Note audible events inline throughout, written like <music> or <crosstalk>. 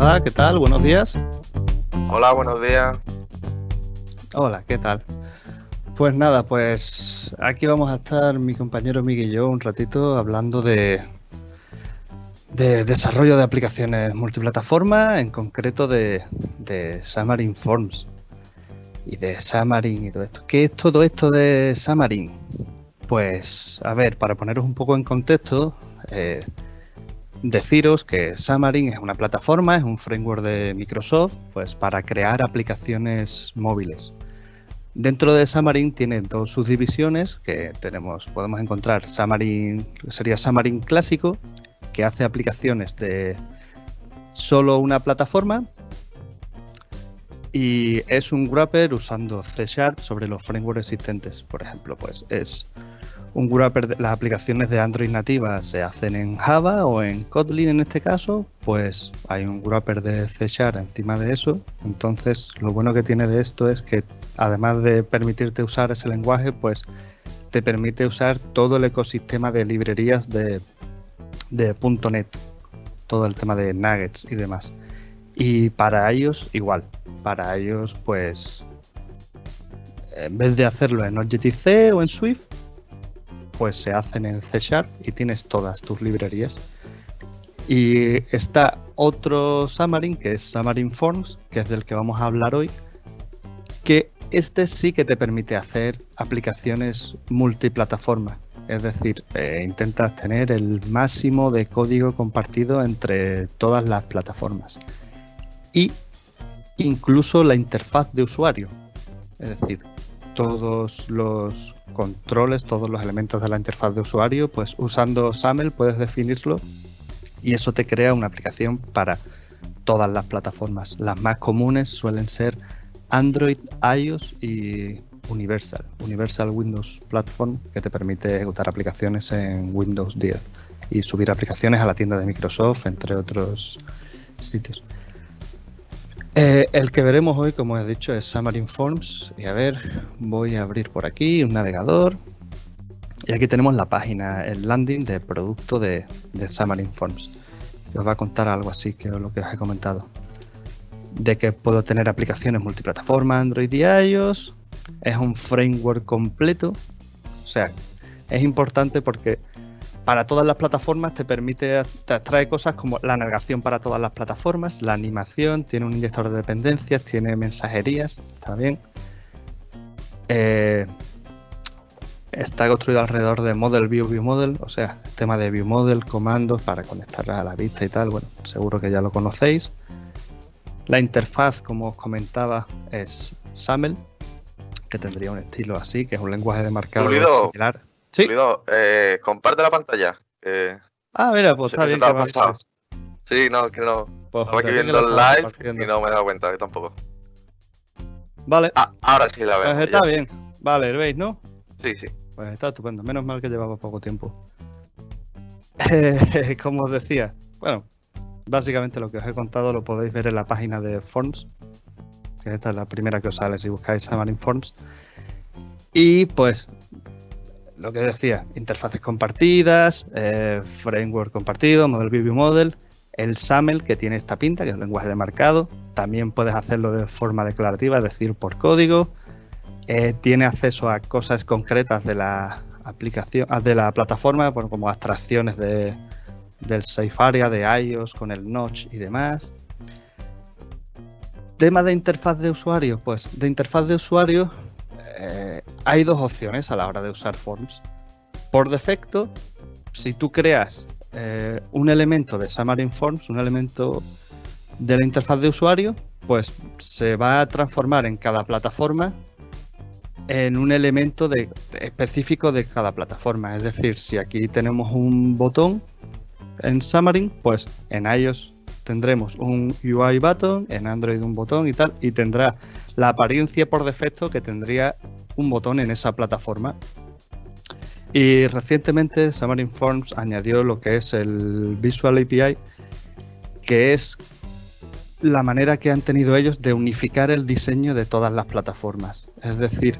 Hola, ¿qué tal? Buenos días. Hola, buenos días. Hola, ¿qué tal? Pues nada, pues aquí vamos a estar mi compañero Miguel y yo un ratito hablando de, de desarrollo de aplicaciones multiplataforma, en concreto de, de Xamarin Forms y de Xamarin y todo esto. ¿Qué es todo esto de Xamarin? Pues, a ver, para poneros un poco en contexto, eh, deciros que Xamarin es una plataforma, es un framework de Microsoft, pues para crear aplicaciones móviles. Dentro de Xamarin tiene dos subdivisiones que tenemos, podemos encontrar Xamarin, sería Xamarin clásico, que hace aplicaciones de solo una plataforma y es un wrapper usando C Sharp sobre los frameworks existentes. Por ejemplo, pues es un wrapper, las aplicaciones de Android nativas se hacen en Java o en Kotlin en este caso, pues hay un wrapper de C Sharp encima de eso. Entonces, lo bueno que tiene de esto es que además de permitirte usar ese lenguaje, pues te permite usar todo el ecosistema de librerías de, de .NET, todo el tema de nuggets y demás. Y para ellos igual, para ellos pues en vez de hacerlo en Objective-C o en Swift, pues se hacen en C Sharp y tienes todas tus librerías. Y está otro Xamarin, que es Xamarin Forms, que es del que vamos a hablar hoy, que este sí que te permite hacer aplicaciones multiplataforma. Es decir, eh, intentas tener el máximo de código compartido entre todas las plataformas. Y incluso la interfaz de usuario. Es decir, todos los controles, todos los elementos de la interfaz de usuario, pues usando SAML puedes definirlo y eso te crea una aplicación para todas las plataformas. Las más comunes suelen ser Android, iOS y Universal. Universal Windows Platform que te permite ejecutar aplicaciones en Windows 10 y subir aplicaciones a la tienda de Microsoft, entre otros sitios. Eh, el que veremos hoy, como he dicho, es Xamarin Forms. Y a ver, voy a abrir por aquí un navegador. Y aquí tenemos la página, el landing de producto de, de Xamarin Forms. Os va a contar algo así que lo que os he comentado. De que puedo tener aplicaciones multiplataforma, Android y iOS. Es un framework completo. O sea, es importante porque para todas las plataformas te permite, te trae cosas como la navegación para todas las plataformas, la animación, tiene un inyector de dependencias, tiene mensajerías, está bien. Eh, está construido alrededor de Model View View Model, o sea, tema de View Model, comandos para conectar a la vista y tal, bueno, seguro que ya lo conocéis. La interfaz, como os comentaba, es SAML, que tendría un estilo así, que es un lenguaje de marcado similar. Sí. Eh, comparte la pantalla. ah, mira, pues está bien. Que sí, no, que no. Pues estaba aquí viendo el live y no me he dado cuenta, yo tampoco. Vale. Ah, ahora sí la veo. Pues está bien. Vale, ¿lo veis, no? Sí, sí. Pues está estupendo. Menos mal que llevaba poco tiempo. <laughs> como os decía, bueno, básicamente lo que os he contado lo podéis ver en la página de Forms, que esta es la primera que os sale si buscáis Xamarin Forms. Y pues lo que decía, interfaces compartidas, eh, framework compartido, Model View Model, el SAML que tiene esta pinta, que es el lenguaje de marcado. También puedes hacerlo de forma declarativa, es decir, por código. Eh, tiene acceso a cosas concretas de la aplicación, ah, de la plataforma, como abstracciones de, del Safe Area, de iOS con el Notch y demás. Tema de interfaz de usuario, pues de interfaz de usuario eh, hay dos opciones a la hora de usar Forms. Por defecto, si tú creas eh, un elemento de Xamarin Forms, un elemento de la interfaz de usuario, pues se va a transformar en cada plataforma en un elemento específico de cada plataforma. Es decir, si aquí tenemos un botón en Xamarin, pues en iOS tendremos un UI button, en Android un botón y tal, y tendrá la apariencia por defecto que tendría un botón en esa plataforma. Y recientemente Xamarin Forms añadió lo que es el Visual API, que es la manera que han tenido ellos de unificar el diseño de todas las plataformas. Es decir,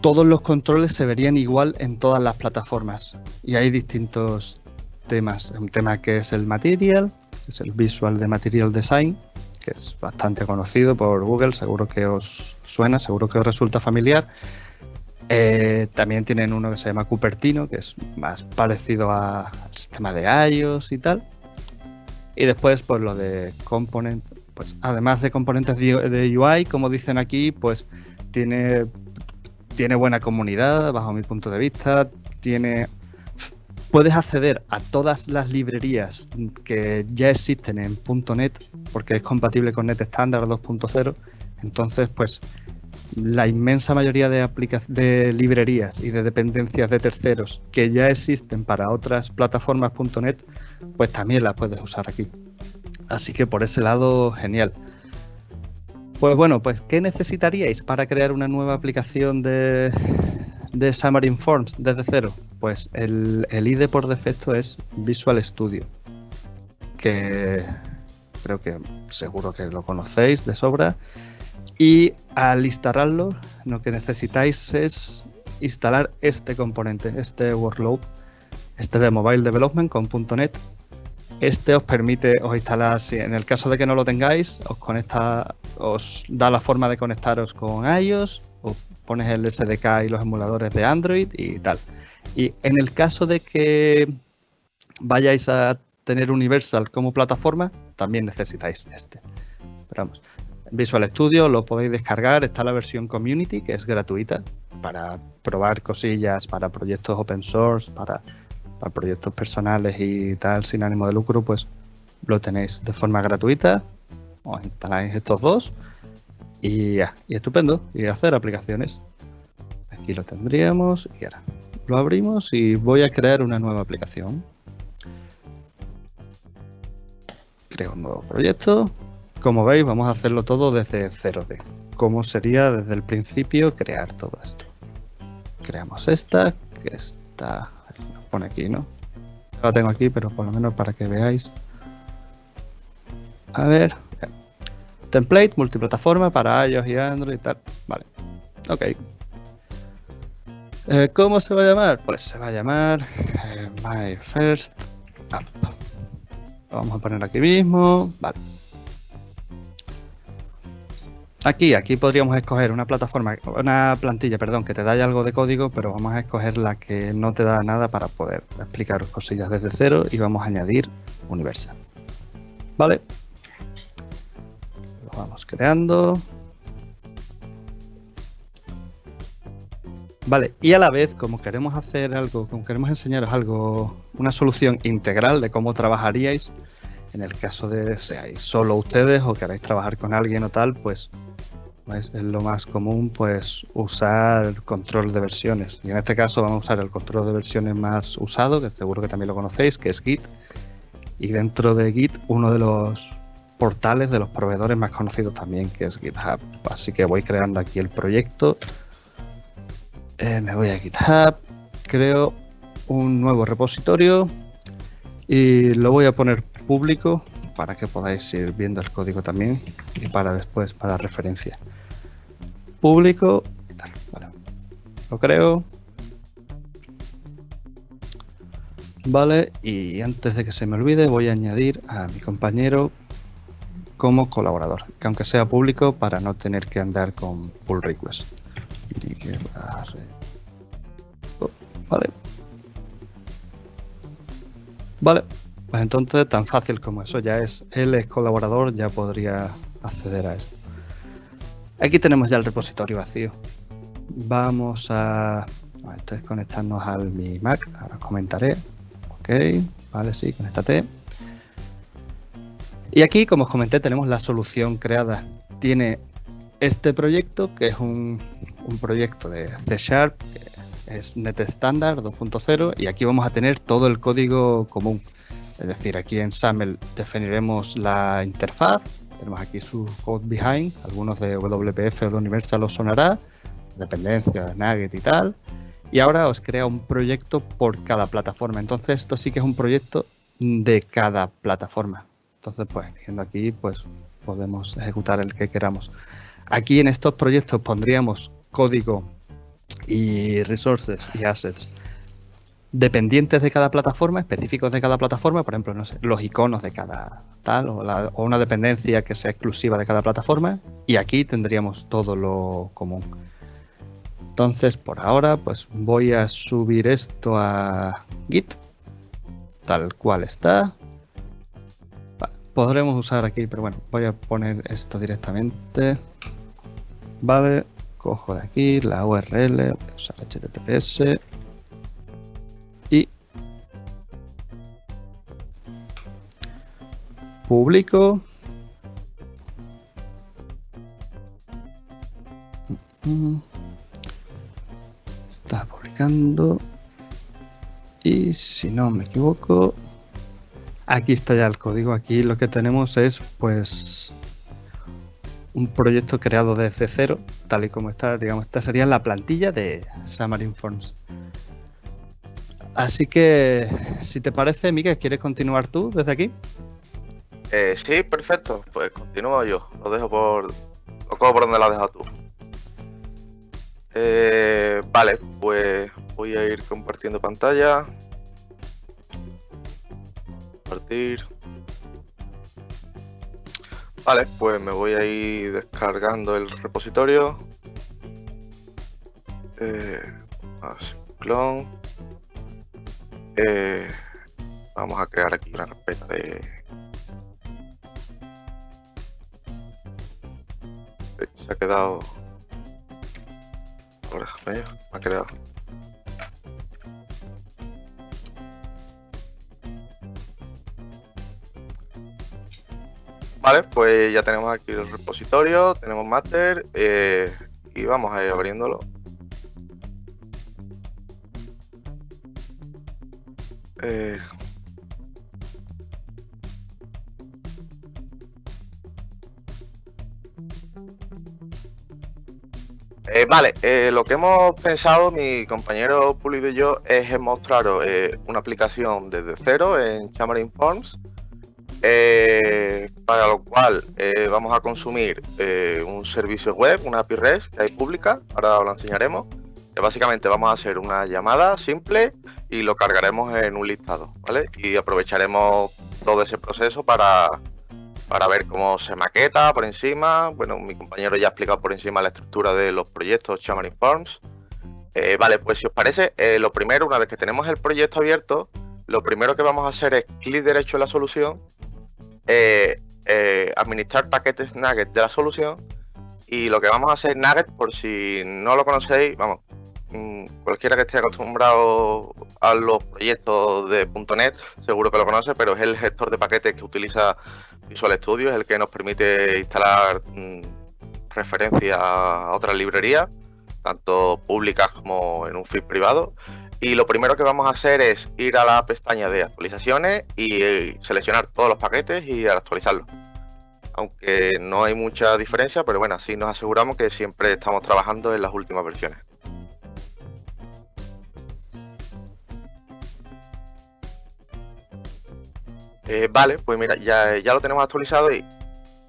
todos los controles se verían igual en todas las plataformas. Y hay distintos temas. Un tema que es el material, es el Visual de Material Design, que es bastante conocido por Google, seguro que os suena, seguro que os resulta familiar. Eh, también tienen uno que se llama Cupertino, que es más parecido al sistema de iOS y tal. Y después, pues lo de component, pues además de componentes de UI, como dicen aquí, pues tiene, tiene buena comunidad, bajo mi punto de vista, tiene puedes acceder a todas las librerías que ya existen en .NET porque es compatible con NET Standard 2.0. Entonces, pues la inmensa mayoría de, de librerías y de dependencias de terceros que ya existen para otras plataformas .NET, pues también las puedes usar aquí. Así que por ese lado, genial. Pues bueno, pues ¿qué necesitaríais para crear una nueva aplicación de, de Xamarin Forms desde cero? Pues el, IDE por defecto es Visual Studio, que creo que seguro que lo conocéis de sobra. Y al instalarlo, lo que necesitáis es instalar este componente, este workload, este de Mobile Development con .NET. Este os permite, os instalar, si en el caso de que no lo tengáis, os conecta, os da la forma de conectaros con iOS, o pones el SDK y los emuladores de Android y tal. Y en el caso de que vayáis a tener Universal como plataforma, también necesitáis este. Vamos, Visual Studio lo podéis descargar, está la versión Community, que es gratuita, para probar cosillas, para proyectos open source, para, proyectos personales y tal, sin ánimo de lucro, pues lo tenéis de forma gratuita. Os instaláis estos dos y y estupendo, y hacer aplicaciones. Aquí lo tendríamos y ahora lo abrimos y voy a crear una nueva aplicación. Creo un nuevo proyecto. Como veis, vamos a hacerlo todo desde 0D. ¿Cómo sería desde el principio crear todo esto? Creamos esta, que está... pone aquí, ¿no? La tengo aquí, pero por lo menos para que veáis. A ver. Template, multiplataforma para iOS y Android y tal. Vale. Ok. Eh, ¿Cómo se va a llamar? Pues se va a llamar eh, My First App. Lo vamos a poner aquí mismo. Vale. Aquí, aquí podríamos escoger una plataforma, una plantilla, perdón, que te da algo de código, pero vamos a escoger la que no te da nada para poder explicaros cosillas desde cero y vamos a añadir Universal. Vale. Lo vamos creando. Vale, y a la vez, como queremos hacer algo, como queremos enseñaros algo, una solución integral de cómo trabajaríais, en el caso de seáis solo ustedes o queráis trabajar con alguien o tal, pues es lo más común pues usar control de versiones. Y en este caso vamos a usar el control de versiones más usado, que seguro que también lo conocéis, que es Git. Y dentro de Git, uno de los portales de los proveedores más conocidos también, que es GitHub. Así que voy creando aquí el proyecto. Eh, me voy a GitHub, creo un nuevo repositorio y lo voy a poner público para que podáis ir viendo el código también y para después para referencia. Público y tal. Lo creo. Vale, y antes de que se me olvide voy a añadir a mi compañero como colaborador, que aunque sea público para no tener que andar con pull request. Vale. Vale, pues entonces, tan fácil como eso ya es. Él es colaborador, ya podría acceder a esto. Aquí tenemos ya el repositorio vacío. Vamos a, conectarnos al mi Mac. Ahora comentaré. Ok, vale, sí, conéctate. Y aquí, como os comenté, tenemos la solución creada. Tiene este proyecto, que es un, proyecto de C Sharp, que es NetStandard 2.0, y aquí vamos a tener todo el código común. Es decir, aquí en SAML definiremos la interfaz, tenemos aquí su code behind, algunos de WPF o de Universal os sonará, dependencias, Nugget y tal. Y ahora os crea un proyecto por cada plataforma. Entonces esto sí que es un proyecto de cada plataforma. Entonces, pues, viendo aquí, pues podemos ejecutar el que queramos. Aquí en estos proyectos pondríamos código y resources y assets dependientes de cada plataforma, específicos de cada plataforma, por ejemplo, no sé, los iconos de cada tal o, o, una dependencia que sea exclusiva de cada plataforma y aquí tendríamos todo lo común. Entonces, por ahora, pues voy a subir esto a Git, tal cual está. podremos usar aquí, pero bueno, voy a poner esto directamente. Vale, cojo de aquí la URL, usar HTTPS y publico. Está publicando. Y si no me equivoco, aquí está ya el código. Aquí lo que tenemos es pues un proyecto creado desde cero, tal y como está, digamos, esta sería la plantilla de Xamarin Forms. Así que, si te parece, Miguel, ¿quieres continuar tú desde aquí? Eh, sí, perfecto. Pues continúo yo. Lo dejo por. Lo cojo por donde lo has dejado tú. Eh, vale, pues voy a ir compartiendo pantalla. Compartir. Vale, pues me voy a ir descargando el repositorio. Eh, clon. Eh, vamos a crear aquí una carpeta de... Se ha quedado... Ahora, me ha quedado... Vale, pues ya tenemos aquí el repositorio, tenemos master eh, y vamos a ir abriéndolo. Eh, eh, vale, lo que hemos pensado mi compañero Pulido y yo es mostraros una aplicación desde cero en Xamarin Forms eh, para lo cual eh, vamos a consumir eh, un servicio web, una API REST que hay pública, ahora lo enseñaremos. Que básicamente vamos a hacer una llamada simple y lo cargaremos en un listado, ¿vale? Y aprovecharemos todo ese proceso para, para ver cómo se maqueta por encima. Bueno, mi compañero ya ha explicado por encima la estructura de los proyectos Xamarin Forms. vale, pues si os parece, lo primero, una vez que tenemos el proyecto abierto, lo primero que vamos a hacer es clic derecho en la solución eh, eh, administrar paquetes Nugget de la solución. Y lo que vamos a hacer Nugget, por si no lo conocéis, vamos, mm, cualquiera que esté acostumbrado a los proyectos de .NET seguro que lo conoce, pero es el gestor de paquetes que utiliza Visual Studio, es el que nos permite instalar mm, referencias a otras librerías, tanto públicas como en un feed privado. Y lo primero que vamos a hacer es ir a la pestaña de actualizaciones y eh, seleccionar todos los paquetes y actualizarlos. Aunque no hay mucha diferencia, pero bueno, así nos aseguramos que siempre estamos trabajando en las últimas versiones. Eh, vale, pues mira, ya, ya lo tenemos actualizado y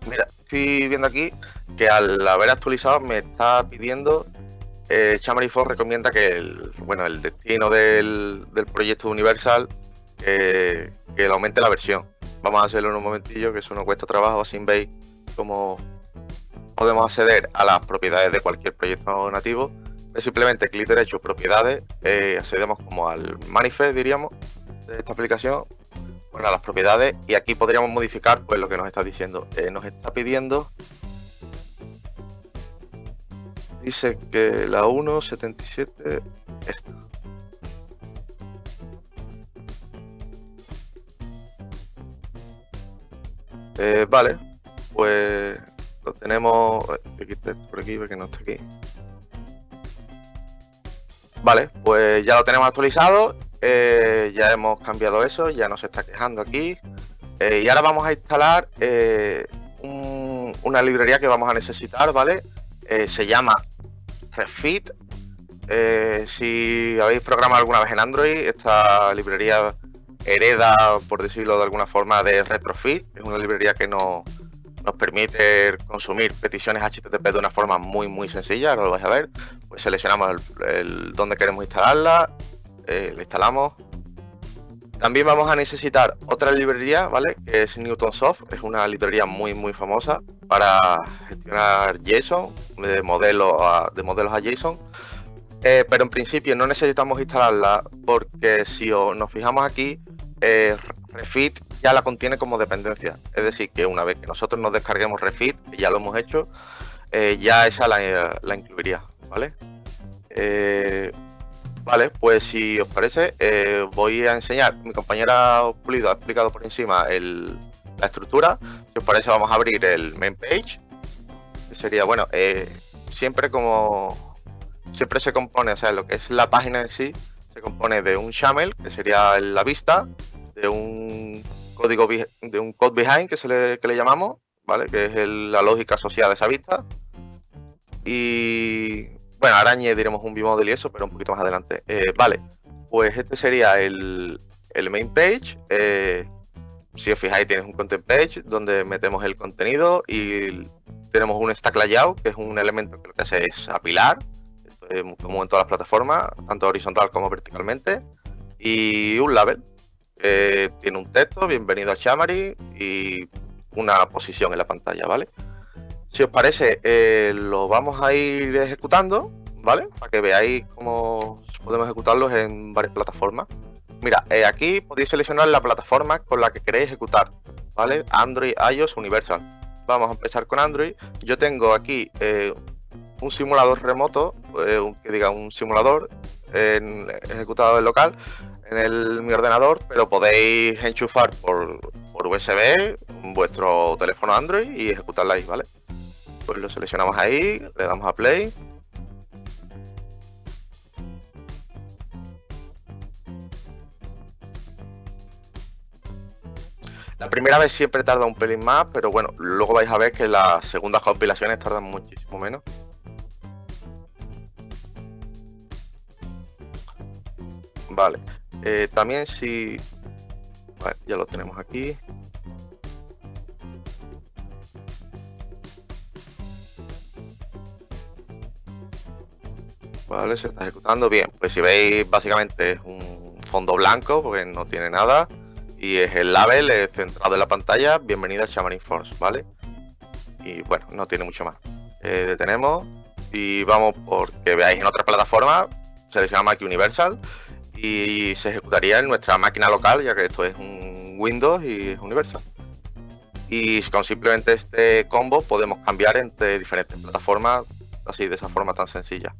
mira, estoy viendo aquí que al haber actualizado me está pidiendo eh, recomienda que el, bueno, el destino del, proyecto Universal que aumente la versión. Vamos a hacerlo en un momentillo, que eso no cuesta trabajo, así veis cómo podemos acceder a las propiedades de cualquier proyecto nativo. Es simplemente clic derecho, propiedades, eh, accedemos como al manifest, diríamos, de esta aplicación, bueno, a las propiedades, y aquí podríamos modificar pues lo que nos está diciendo. Eh, nos está pidiendo Dice que la 1.77 esta. Eh, vale, pues lo tenemos. por aquí porque no está aquí. Vale, pues ya lo tenemos actualizado. Eh, ya hemos cambiado eso, ya nos está quejando aquí. Eh, y ahora vamos a instalar una librería que vamos a necesitar, ¿vale? se llama Refit. Eh, si habéis programado alguna vez en Android, esta librería hereda, por decirlo de alguna forma, de Retrofit. Es una librería que nos permite consumir peticiones HTTP de una forma muy muy sencilla, ahora lo vais a ver. Pues seleccionamos el, donde queremos instalarla, eh, la instalamos. También vamos a necesitar otra librería, ¿vale? Que es Newtonsoft, es una librería muy muy famosa para gestionar JSON, de modelos a, de modelos a JSON. Eh, pero en principio no necesitamos instalarla porque si nos fijamos aquí, eh, Refit ya la contiene como dependencia. Es decir, que una vez que nosotros nos descarguemos Refit, ya lo hemos hecho, eh, ya esa la, incluiría, ¿vale? Vale, pues si os parece, voy a enseñar. Mi compañera Pulido ha explicado por encima la estructura. Si os parece, vamos a abrir el main page. Que sería, bueno, siempre como siempre se compone, o sea, lo que es la página en sí, se compone de un YAML, que sería la vista, de un código de un code behind que se le, que le llamamos, ¿vale? Que es la lógica asociada a esa vista. Y bueno, ahora añadiremos un vmodel y eso, pero un poquito más adelante. Eh, vale, pues este sería el, el main page. Eh, si os fijáis, tienes un content page donde metemos el contenido y tenemos un stack layout, que es un elemento que lo que hace es apilar eh, como en todas las plataformas, tanto horizontal como verticalmente, y un label que tiene un texto, bienvenido a Xamarin y una posición en la pantalla, ¿vale? Si os parece, eh, lo vamos a ir ejecutando, ¿vale? Para que veáis cómo podemos ejecutarlos en varias plataformas. Mira, eh, aquí podéis seleccionar la plataforma con la que queréis ejecutar, ¿vale? Android, iOS, Universal. Vamos a empezar con Android. Yo tengo aquí un simulador remoto, eh, que diga un simulador ejecutado en local en el, mi ordenador, pero podéis enchufar por, por USB vuestro teléfono Android y ejecutarla ahí, ¿vale? Pues lo seleccionamos ahí, le damos a play. La primera vez siempre tarda un pelín más, pero bueno, luego vais a ver que las segundas compilaciones tardan muchísimo menos. Vale. Eh, también si... Vale, ya lo tenemos aquí. Vale, se está ejecutando bien. Pues si veis, básicamente es un fondo blanco porque no tiene nada. Y es el label centrado en la pantalla. Bienvenido a Xamarin Force, ¿vale? Y bueno, no tiene mucho más. Eh, detenemos y vamos porque veáis en otra plataforma. Seleccionamos aquí Universal y se ejecutaría en nuestra máquina local, ya que esto es un Windows y es Universal. Y con simplemente este combo podemos cambiar entre diferentes plataformas, así de esa forma tan sencilla.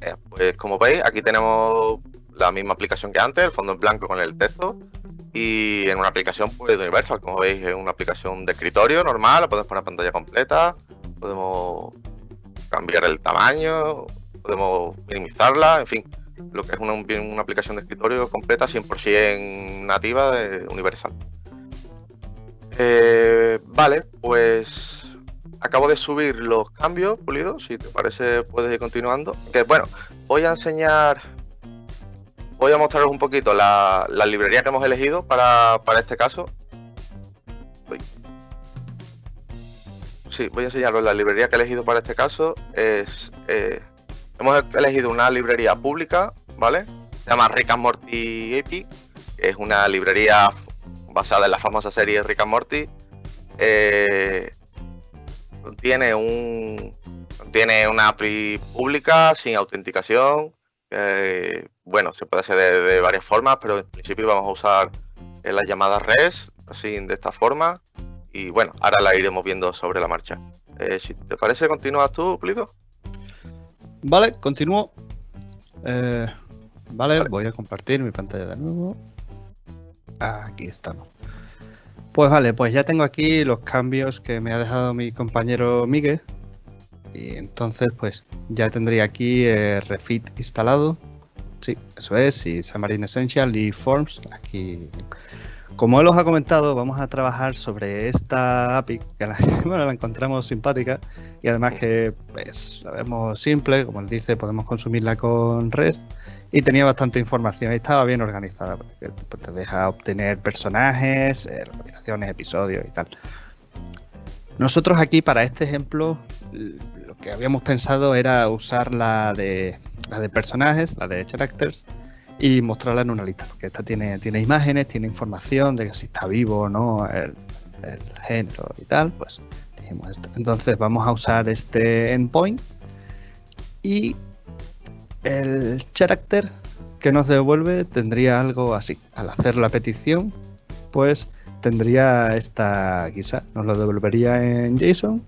Eh, pues como veis, aquí tenemos la misma aplicación que antes, el fondo en blanco con el texto y en una aplicación pues Universal, como veis, es una aplicación de escritorio normal, la podemos poner pantalla completa, podemos cambiar el tamaño, podemos minimizarla, en fin, lo que es una aplicación de escritorio completa 100% nativa de Universal. Eh, vale, pues acabo de subir los cambios pulidos, si te parece puedes ir continuando. Que bueno, voy a enseñar voy a mostraros un poquito la, librería que hemos elegido para, este caso. Sí, voy a enseñaros la librería que he elegido para este caso. Es, eh, hemos elegido una librería pública, ¿vale? Se llama Rick and Morty API. Es una librería basada en la famosa serie Rick and Morty. Eh, contiene un contiene una API pública sin autenticación eh, bueno, se puede hacer de, varias formas, pero en principio vamos a usar eh, las llamadas REST, así de esta forma. Y bueno, ahora la iremos viendo sobre la marcha. Eh, si te parece, continúas tú, Plido. Vale, continúo. vale, voy a compartir mi pantalla de nuevo. Aquí estamos. Pues vale, pues ya tengo aquí los cambios que me ha dejado mi compañero Miguel y entonces, pues ya tendría aquí Refit instalado. Sí, eso es, y Xamarin Essential y Forms. Aquí, como él os ha comentado, vamos a trabajar sobre esta API, que la, <laughs> bueno, la encontramos simpática y además que pues, simple, como él dice, podemos consumirla con REST y tenía bastante información y estaba bien organizada, porque pues, te deja obtener personajes, eh, localizaciones, episodios y tal. Nosotros aquí para este ejemplo lo que habíamos pensado era usar la de, la de personajes, la de characters, y mostrarla en una lista, porque esta tiene, tiene imágenes, tiene información de si está vivo o no, el, género y tal, pues dijimos esto. Entonces vamos a usar este endpoint y el character que nos devuelve tendría algo así. Al hacer la petición, pues tendría esta quizá, nos lo devolvería en JSON.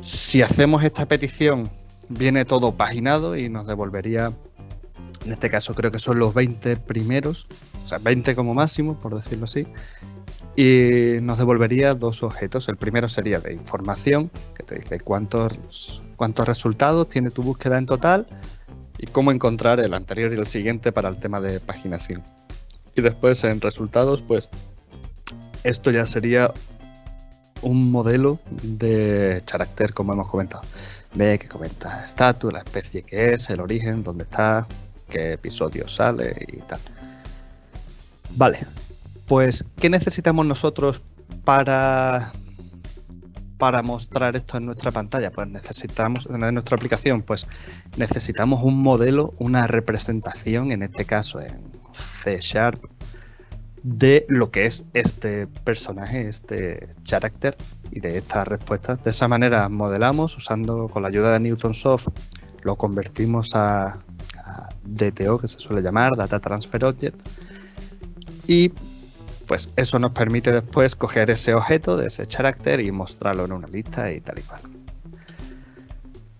Si hacemos esta petición, viene todo paginado y nos devolvería en este caso creo que son los 20 primeros, o sea, 20 como máximo, por decirlo así. Y nos devolvería dos objetos. El primero sería de información, que te dice cuántos, cuántos resultados tiene tu búsqueda en total y cómo encontrar el anterior y el siguiente para el tema de paginación. Y después en resultados, pues esto ya sería un modelo de carácter, como hemos comentado. Ve que comenta estatus, la especie que es, el origen, dónde está, qué episodio sale y tal. Vale, pues ¿qué necesitamos nosotros para para mostrar esto en nuestra pantalla? Pues necesitamos, en nuestra aplicación, pues necesitamos un modelo, una representación, en este caso en C Sharp, de lo que es este personaje, este character y de estas respuestas. De esa manera modelamos usando con la ayuda de Newton Soft, lo convertimos a, DTO, que se suele llamar, Data Transfer Object. Y pues eso nos permite después coger ese objeto de ese character y mostrarlo en una lista y tal y cual.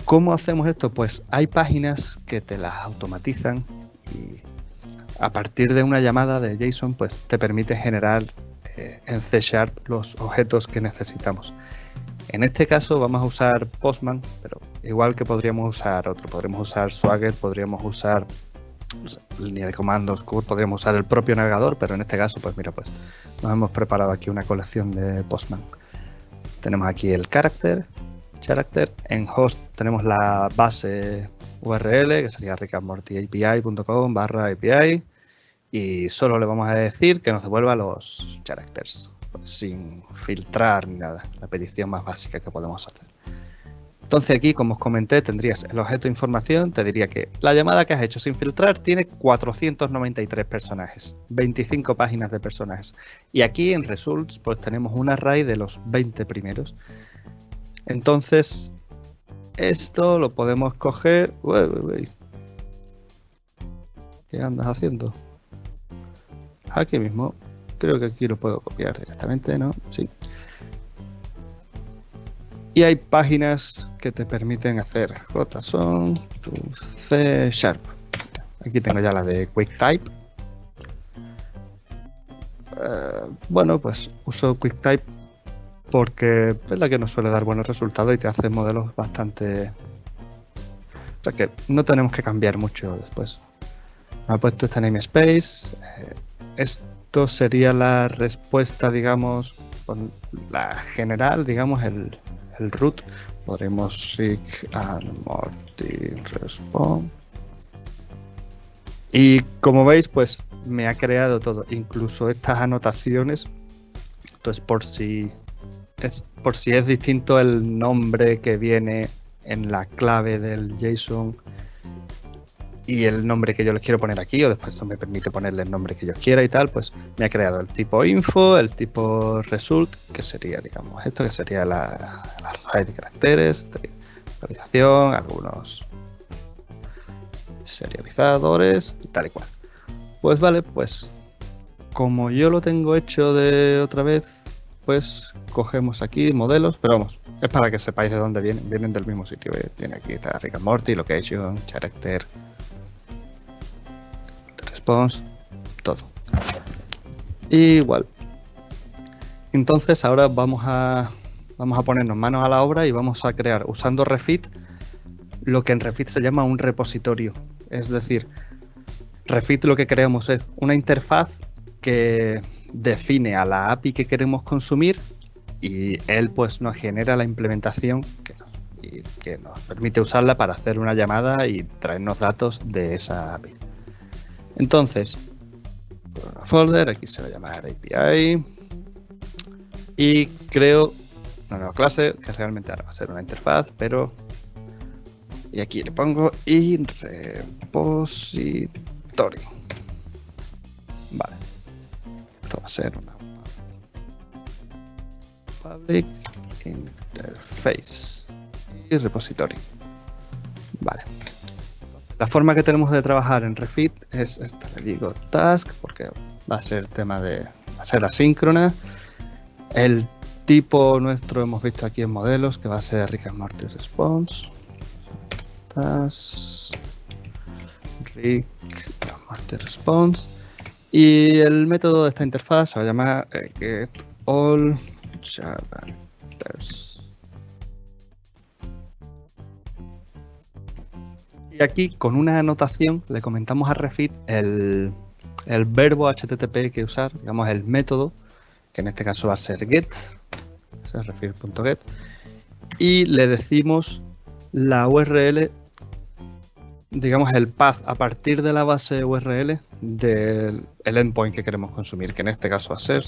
¿Cómo hacemos esto? Pues hay páginas que te las automatizan y a partir de una llamada de JSON pues te permite generar eh, en C Sharp los objetos que necesitamos. En este caso vamos a usar Postman, pero igual que podríamos usar otro, podríamos usar Swagger, podríamos usar línea de comandos, podríamos usar el propio navegador, pero en este caso, pues mira, pues nos hemos preparado aquí una colección de Postman. Tenemos aquí el character, character, en host tenemos la base URL, que sería rickandmortyapi.com barra API, y solo le vamos a decir que nos devuelva los characters sin filtrar ni nada, la petición más básica que podemos hacer. Entonces aquí, como os comenté, tendrías el objeto de información, te diría que la llamada que has hecho sin filtrar tiene 493 personajes, 25 páginas de personajes. Y aquí en results pues tenemos un array de los 20 primeros. Entonces, esto lo podemos coger... ¿Qué andas haciendo? Aquí mismo Creo que aquí lo puedo copiar directamente, ¿no? Sí. Y hay páginas que te permiten hacer JSON to C Sharp. Aquí tengo ya la de QuickType. Uh, bueno, pues uso QuickType porque es la que nos suele dar buenos resultados y te hace modelos bastante... O sea que no tenemos que cambiar mucho después. Me ha puesto este namespace. Eh, es esto sería la respuesta, digamos, la general, digamos, el, root. Podremos morty respond. Y como veis, pues me ha creado todo, incluso estas anotaciones. Entonces, por si es, por si es distinto el nombre que viene en la clave del JSON y el nombre que yo les quiero poner aquí, o después esto me permite ponerle el nombre que yo quiera y tal, pues me ha creado el tipo info, el tipo result, que sería, digamos, esto que sería la, la de caracteres, actualización, algunos serializadores y tal y cual. Pues vale, pues como yo lo tengo hecho de otra vez, pues cogemos aquí modelos, pero vamos, es para que sepáis de dónde vienen, vienen del mismo sitio. Tiene aquí está Rick and Morty, Location, Character, todo. Igual. Entonces ahora vamos a, vamos a ponernos manos a la obra y vamos a crear, usando Refit, lo que en Refit se llama un repositorio. Es decir, Refit lo que creamos es una interfaz que define a la API que queremos consumir y él pues nos genera la implementación que, que nos permite usarla para hacer una llamada y traernos datos de esa API. Entonces, folder, aquí se va a llamar API. Y creo una nueva clase que realmente ahora va a ser una interfaz, pero y aquí le pongo repository. Vale. Esto va a ser una public interface y repository. Vale. La forma que tenemos de trabajar en Refit es esta, le digo task porque va a ser tema de va a ser asíncrona. El tipo nuestro hemos visto aquí en modelos que va a ser Rick and Morty Response. Task Rick and Morty Response. Y el método de esta interfaz se va a llamar eh. Aquí con una anotación le comentamos a Refit el, el verbo HTTP que usar, digamos el método, que en este caso va a ser get, es refit.get, y le decimos la URL, digamos el path a partir de la base URL del el endpoint que queremos consumir, que en este caso va a ser.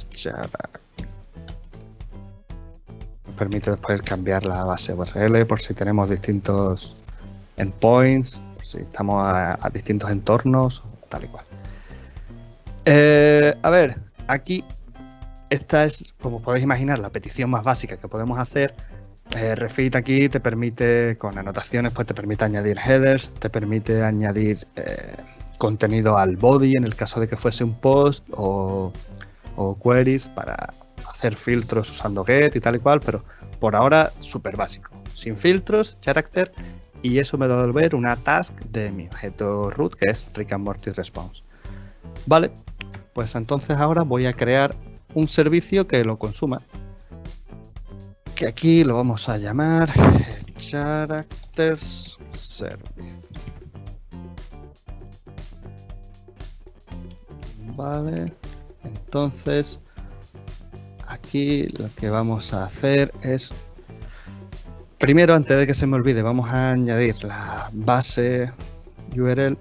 Nos permite después cambiar la base URL por si tenemos distintos endpoints, si estamos a, distintos entornos, tal y cual. Eh, a ver, aquí esta es, como podéis imaginar, la petición más básica que podemos hacer. Eh, Refit aquí te permite, con anotaciones, pues te permite añadir headers, te permite añadir eh, contenido al body en el caso de que fuese un post o, o queries para hacer filtros usando get y tal y cual, pero por ahora súper básico. Sin filtros, character y eso me va a devolver una task de mi objeto root que es Rick and Morty Response. Vale, pues entonces ahora voy a crear un servicio que lo consuma. Que aquí lo vamos a llamar Characters Service. Vale, entonces aquí lo que vamos a hacer es Primero, antes de que se me olvide, vamos a añadir la base URL.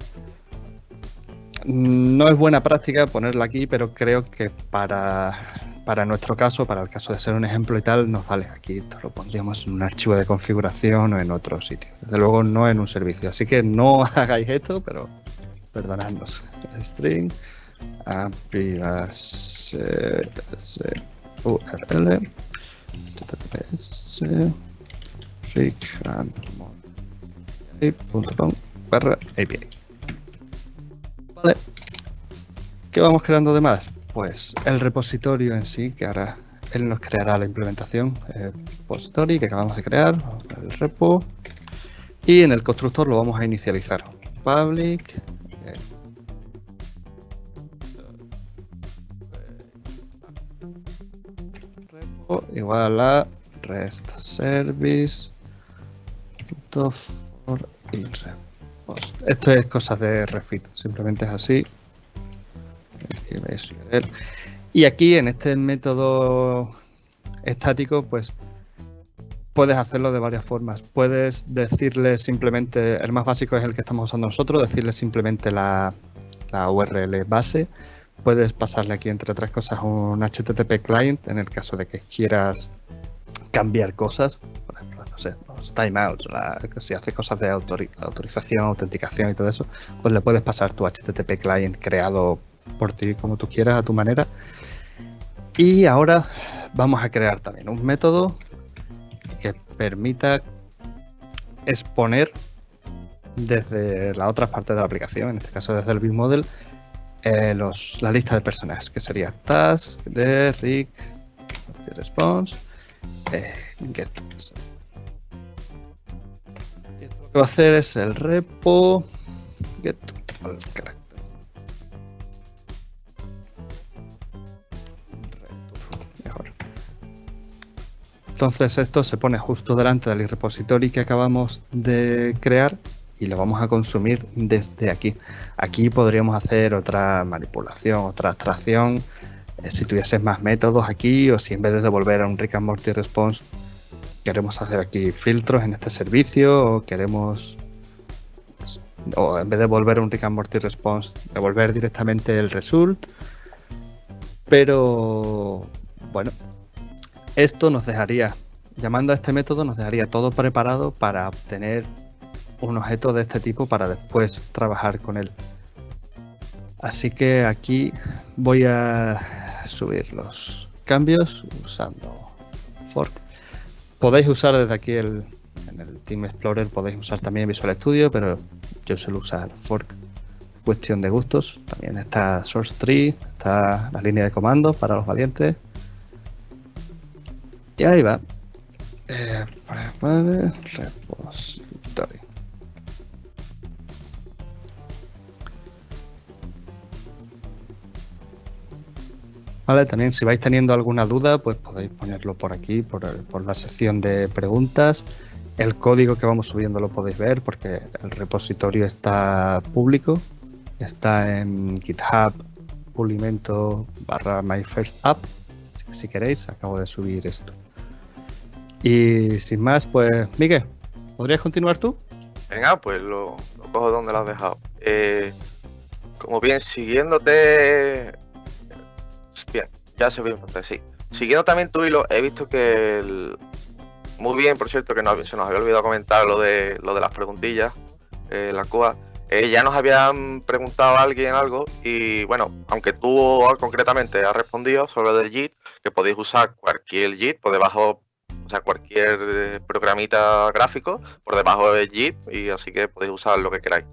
No es buena práctica ponerla aquí, pero creo que para, para nuestro caso, para el caso de ser un ejemplo y tal, nos vale. Aquí lo pondríamos en un archivo de configuración o en otro sitio. Desde luego no en un servicio. Así que no <laughs> hagáis esto, pero perdonadnos. String API base URL barra API. Vale. ¿Qué vamos creando de más? Pues el repositorio en sí, que ahora él nos creará la implementación. El repository que acabamos de crear, el repo. Y en el constructor lo vamos a inicializar. Public. Repo igual a REST service for Esto es cosas de Refit, simplemente es así. Y aquí en este método estático, pues puedes hacerlo de varias formas. Puedes decirle simplemente, el más básico es el que estamos usando nosotros, decirle simplemente la, la URL base. Puedes pasarle aquí entre otras cosas un HTTP client en el caso de que quieras cambiar cosas los timeouts, si hace cosas de autorización, autenticación y todo eso, pues le puedes pasar tu HTTP client creado por ti como tú quieras, a tu manera. Y ahora vamos a crear también un método que permita exponer desde la otra parte de la aplicación, en este caso desde el BigModel, eh, los, la lista de personajes, que sería task de Rick, response, eh, get que va a hacer es el repo get Mejor. Entonces esto se pone justo delante del repository que acabamos de crear y lo vamos a consumir desde aquí. Aquí podríamos hacer otra manipulación, otra abstracción, eh, si tuvieses más métodos aquí o si en vez de devolver a un Rick and Morty response queremos hacer aquí filtros en este servicio o queremos o en vez de volver un Rick and Morty response devolver directamente el result pero bueno esto nos dejaría llamando a este método nos dejaría todo preparado para obtener un objeto de este tipo para después trabajar con él. Así que aquí voy a subir los cambios usando fork. Podéis usar desde aquí el, en el Team Explorer, podéis usar también Visual Studio, pero yo suelo usar fork. Cuestión de gustos. También está Source Tree, está la línea de comandos para los valientes. Y ahí va. Eh, repository. También si vais teniendo alguna duda, pues podéis ponerlo por aquí, por, por la sección de preguntas. El código que vamos subiendo lo podéis ver porque el repositorio está público. Está en GitHub pulimento barra my first app. si queréis, acabo de subir esto. Y sin más, pues, Miguel, ¿podrías continuar tú? Venga, pues lo, cojo donde lo has dejado. Eh, como bien, siguiéndote. Bien, ya se ve sí. Siguiendo también tu hilo, he visto que. Muy bien, por cierto, que no, se nos había olvidado comentar lo de, lo de las preguntillas, eh, la COA. Eh, ya nos habían preguntado a alguien algo y bueno, aunque tú concretamente has respondido sobre el JIT, que podéis usar cualquier JIT por debajo sea, cualquier eh, programita gráfico por debajo de JIT y así que podéis usar lo que queráis.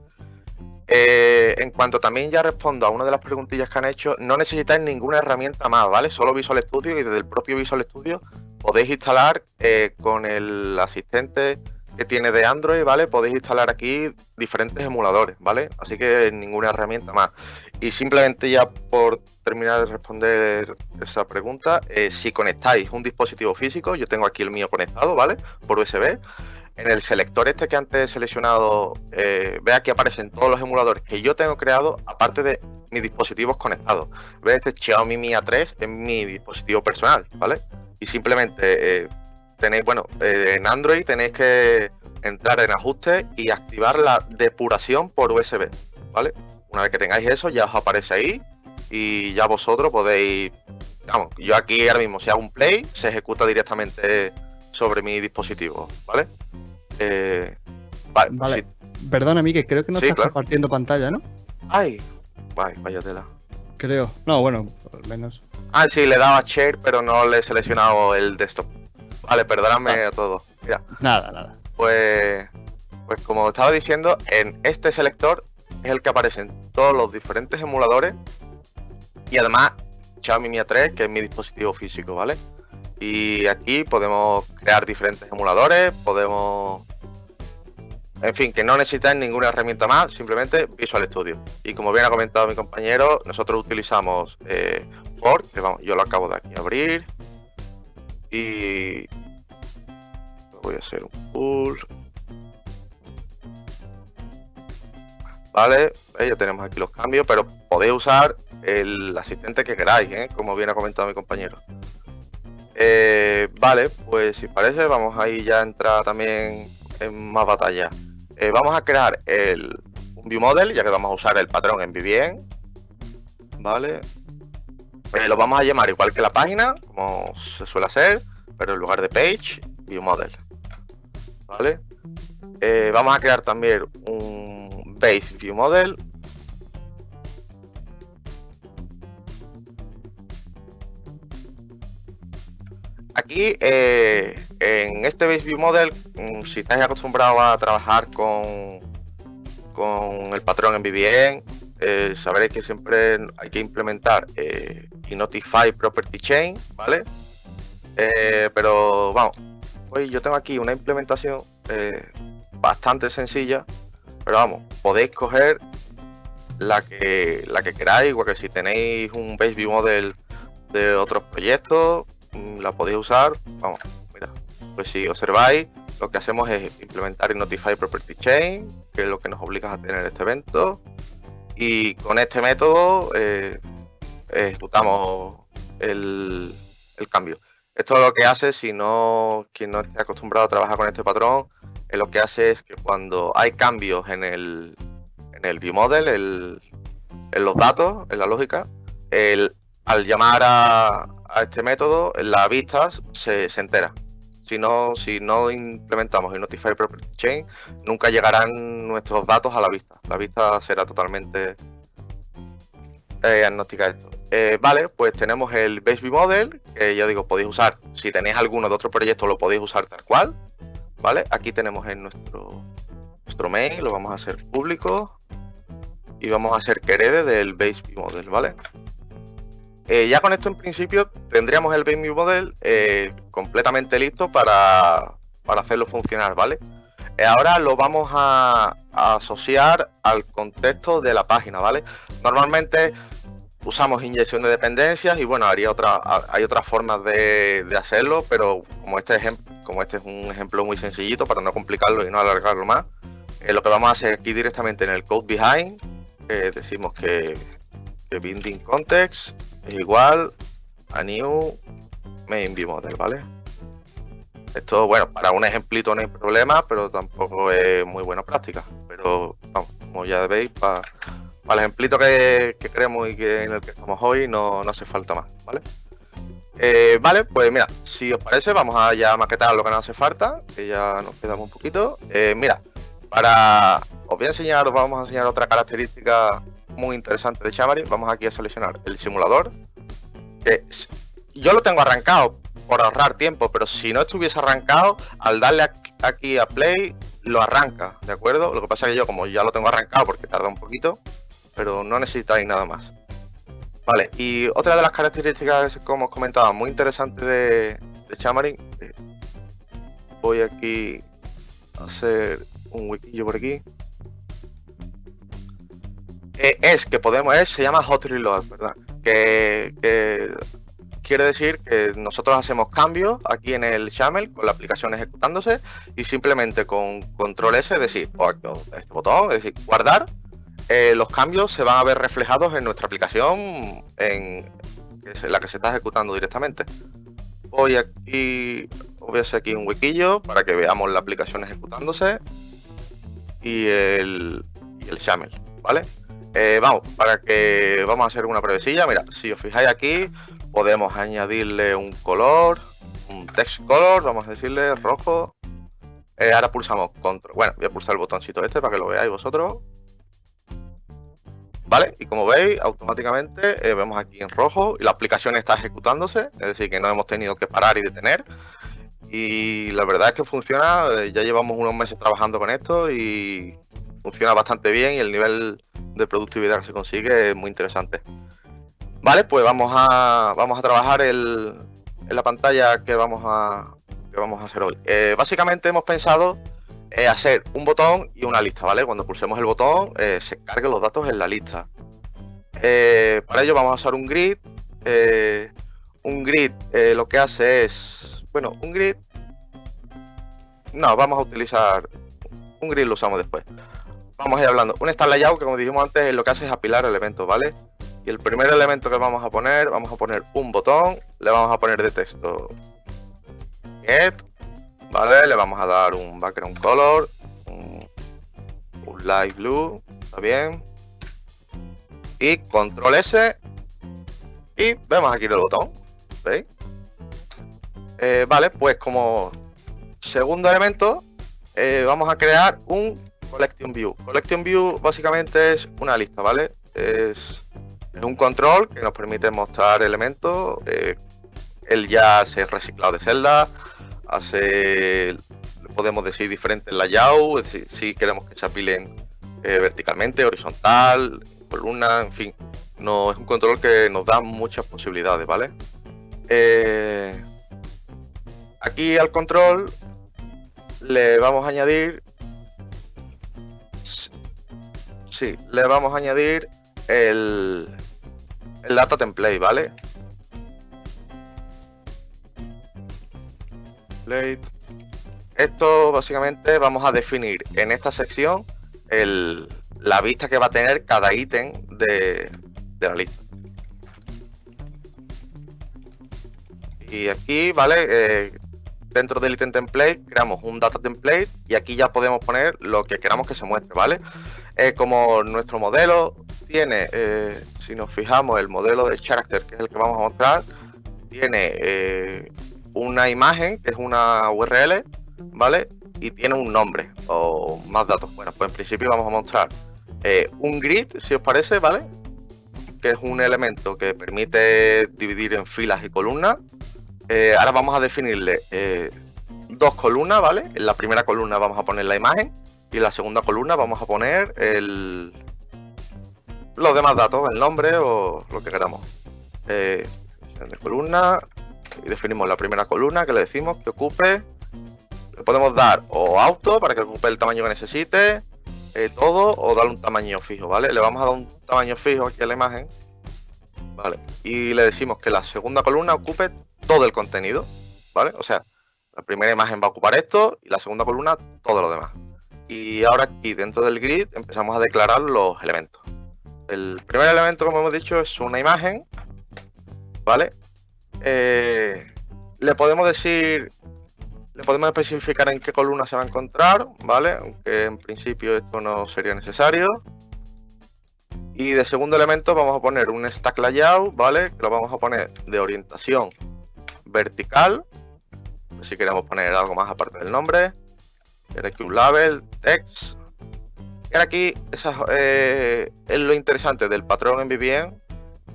Eh, en cuanto también ya respondo a una de las preguntillas que han hecho, no necesitáis ninguna herramienta más, ¿vale? Solo Visual Studio y desde el propio Visual Studio podéis instalar eh, con el asistente que tiene de Android, ¿vale? Podéis instalar aquí diferentes emuladores, ¿vale? Así que ninguna herramienta más. Y simplemente ya por terminar de responder esa pregunta, eh, si conectáis un dispositivo físico, yo tengo aquí el mío conectado, ¿vale? Por USB. En el selector este que antes he seleccionado, eh, vea que aparecen todos los emuladores que yo tengo creado, aparte de mis dispositivos conectados. Ve este Xiaomi Mi A3 en mi dispositivo personal, ¿vale? Y simplemente eh, tenéis, bueno, en Android tenéis que entrar en ajustes y activar la depuración por USB, ¿vale? Una vez que tengáis eso, ya os aparece ahí y ya vosotros podéis, vamos, yo aquí ahora mismo si hago un play, se ejecuta directamente sobre mi dispositivo, ¿vale? Eh, vale, vale. Perdona, que creo que no estás compartiendo pantalla, ¿no? Ay, vaya tela. Creo. No, bueno, al menos. Ah, sí, le daba share, pero no le he seleccionado el desktop. Vale, perdóname ah. a todos. Mira. Nada, nada. Pues, pues como estaba diciendo, en este selector es el que aparecen todos los diferentes emuladores y además Xiaomi Mi A3, que es mi dispositivo físico, ¿vale? Y aquí podemos crear diferentes emuladores, podemos... En fin, que no necesitáis ninguna herramienta más, simplemente Visual Studio. Y como bien ha comentado mi compañero, nosotros utilizamos eh, que vamos, yo lo acabo de aquí abrir. Y voy a hacer un pull. Vale, ya tenemos aquí los cambios, pero podéis usar el asistente que queráis, ¿eh? como bien ha comentado mi compañero. Eh, vale, pues si parece, vamos ahí ya a entrar también en más batalla. Eh, vamos a crear el, un view model, ya que vamos a usar el patrón en Vivien. Vale. lo vamos a llamar igual que la página, como se suele hacer, pero en lugar de page, view model. Vale. vamos a crear también un base view model Aquí, eh, en este Base View Model, mm, si estáis acostumbrados a trabajar con, con el patrón en VBN, eh, sabréis que siempre hay que implementar eh, y Notify Property Chain, ¿vale? pero vamos, hoy yo tengo aquí una implementación bastante sencilla, pero vamos, podéis coger la que, la que queráis, igual que si tenéis un Base View Model de otros proyectos, la podéis usar. Vamos, mira, pues si observáis, lo que hacemos es implementar el Notify Property Chain, que es lo que nos obliga a tener este evento. Y con este método eh, ejecutamos el, cambio. Esto es lo que hace, si no, quien no esté acostumbrado a trabajar con este patrón, lo que hace es que cuando hay cambios en el, en el viewmodel, en los datos, en la lógica, el, al llamar a, a este método, la vista se, se entera. Si no, si no implementamos el Notify Property Chain, nunca llegarán nuestros datos a la vista. La vista será totalmente eh, agnóstica esto. Eh, vale, pues tenemos el Base Model, que ya digo, podéis usar, si tenéis alguno de otro proyecto, lo podéis usar tal cual. ¿Vale? Aquí tenemos en nuestro, nuestro main, lo vamos a hacer público. Y vamos a hacer que del Base Model, ¿vale? Eh, ya con esto en principio tendríamos el Baby Model eh, completamente listo para, hacerlo funcionar, ¿vale? Eh, ahora lo vamos a, asociar al contexto de la página, ¿vale? Normalmente usamos inyección de dependencias y bueno, haría hay otras formas de, hacerlo, pero como este, como este es un ejemplo muy sencillito para no complicarlo y no alargarlo más, lo que vamos a hacer aquí directamente en el code behind, decimos que, que binding context igual a new main view model, ¿vale? Esto, bueno, para un ejemplito no hay problema, pero tampoco es muy buena práctica. Pero vamos, como ya veis, para, el ejemplito que, que, queremos y que en el que estamos hoy no, no hace falta más, ¿vale? Eh, vale, pues mira, si os parece, vamos a ya maquetar lo que nos hace falta, que ya nos quedamos un poquito. Eh, mira, para os voy a enseñar, os vamos a enseñar otra característica muy interesante de Xamarin. Vamos aquí a seleccionar el simulador. Que yo lo tengo arrancado por ahorrar tiempo, pero si no estuviese arrancado, al darle aquí a play, lo arranca, ¿de acuerdo? Lo que pasa que yo como ya lo tengo arrancado porque tarda un poquito, pero no necesitáis nada más. Vale, y otra de las características, como os comentaba, muy interesante de, de eh, voy aquí a hacer un wikillo por aquí. Eh, es que podemos, es, se llama hot reload, ¿verdad? Que, quiere decir que nosotros hacemos cambios aquí en el YAML con la aplicación ejecutándose y simplemente con control S, es decir, o este botón, es decir, guardar, eh, los cambios se van a ver reflejados en nuestra aplicación en la que se está ejecutando directamente. Voy aquí, voy a hacer aquí un huequillo para que veamos la aplicación ejecutándose y el, y el ¿vale? Eh, vamos, para que vamos a hacer una brevecilla. Mira, si os fijáis aquí, podemos añadirle un color, un text color, vamos a decirle rojo. Eh, ahora pulsamos control. Bueno, voy a pulsar el botoncito este para que lo veáis vosotros. ¿Vale? Y como veis, automáticamente eh, vemos aquí en rojo y la aplicación está ejecutándose, es decir, que no hemos tenido que parar y detener. Y la verdad es que funciona, ya llevamos unos meses trabajando con esto y funciona bastante bien y el nivel de productividad que se consigue es muy interesante. Vale, pues vamos a, vamos a trabajar el, en la pantalla que vamos a, que vamos a hacer hoy. Eh, básicamente hemos pensado eh, hacer un botón y una lista, ¿vale? Cuando pulsemos el botón eh, se carguen los datos en la lista. para ello vamos a usar un grid. un grid lo que hace es, bueno, un grid... No, vamos a utilizar... Un grid lo usamos después vamos a ir hablando. Un start layout que como dijimos antes lo que hace es apilar elementos, ¿vale? Y el primer elemento que vamos a poner, vamos a poner un botón, le vamos a poner de texto get, ¿vale? Le vamos a dar un background color, un, light blue, ¿está bien? Y control S y vemos aquí el botón, ¿veis? Eh, vale, pues como segundo elemento eh, vamos a crear un Collection View. Collection View básicamente es una lista, ¿vale? Es, un control que nos permite mostrar elementos. Eh, él ya hace reciclado de celda, hace, podemos decir, diferentes layouts, decir, si queremos que se apilen eh, verticalmente, horizontal, columna, en fin. No, es un control que nos da muchas posibilidades, ¿vale? Eh, aquí al control le vamos a añadir Sí, le vamos a añadir el, el data template, ¿vale? Esto básicamente vamos a definir en esta sección el, la vista que va a tener cada ítem de, de la lista. Y aquí, ¿vale? Eh, dentro del ítem template creamos un data template y aquí ya podemos poner lo que queramos que se muestre, ¿vale? Eh, como nuestro modelo tiene, eh, si nos fijamos, el modelo de character, que es el que vamos a mostrar, tiene eh, una imagen, que es una URL, ¿vale? Y tiene un nombre o más datos. Bueno, pues en principio vamos a mostrar eh, un grid, si os parece, ¿vale? Que es un elemento que permite dividir en filas y columnas. Ahora vamos a definirle dos columnas, ¿vale? En la primera columna vamos a poner la imagen y en la segunda columna vamos a poner los demás datos, el nombre o lo que queramos. de columna y definimos la primera columna que le decimos que ocupe. Le podemos dar o auto para que ocupe el tamaño que necesite, eh, todo o darle un tamaño fijo, ¿vale? Le vamos a dar un tamaño fijo aquí a la imagen, ¿vale? Y le decimos que la segunda columna ocupe todo el contenido, ¿vale? O sea, la primera imagen va a ocupar esto y la segunda columna todo lo demás. Y ahora aquí dentro del grid empezamos a declarar los elementos. El primer elemento, como hemos dicho, es una imagen, ¿vale? Eh, le podemos decir le podemos especificar en qué columna se va a encontrar, ¿vale? Aunque en principio esto no sería necesario. Y de segundo elemento vamos a poner un stack layout, ¿vale? Que lo vamos a poner de orientación vertical. Si queremos poner algo más aparte del nombre. Un label, text. Y aquí eh, es lo interesante del patrón en VPN,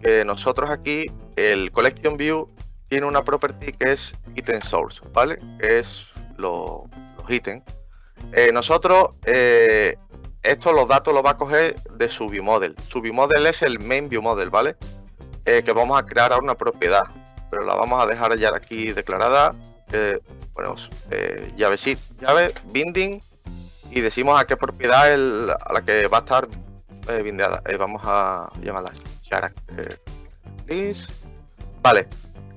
que nosotros aquí, el collection view tiene una property que es item source, ¿vale? Es los ítems. Eh, nosotros, eh, esto los datos los va a coger de su viewmodel. Su viewmodel es el main viewmodel, ¿vale? Eh, que vamos a crear ahora una propiedad, pero la vamos a dejar ya aquí declarada. Bueno, llave sí, llave binding y decimos a qué propiedad a la que va a estar bindeada. vamos a llamarla character list. Vale,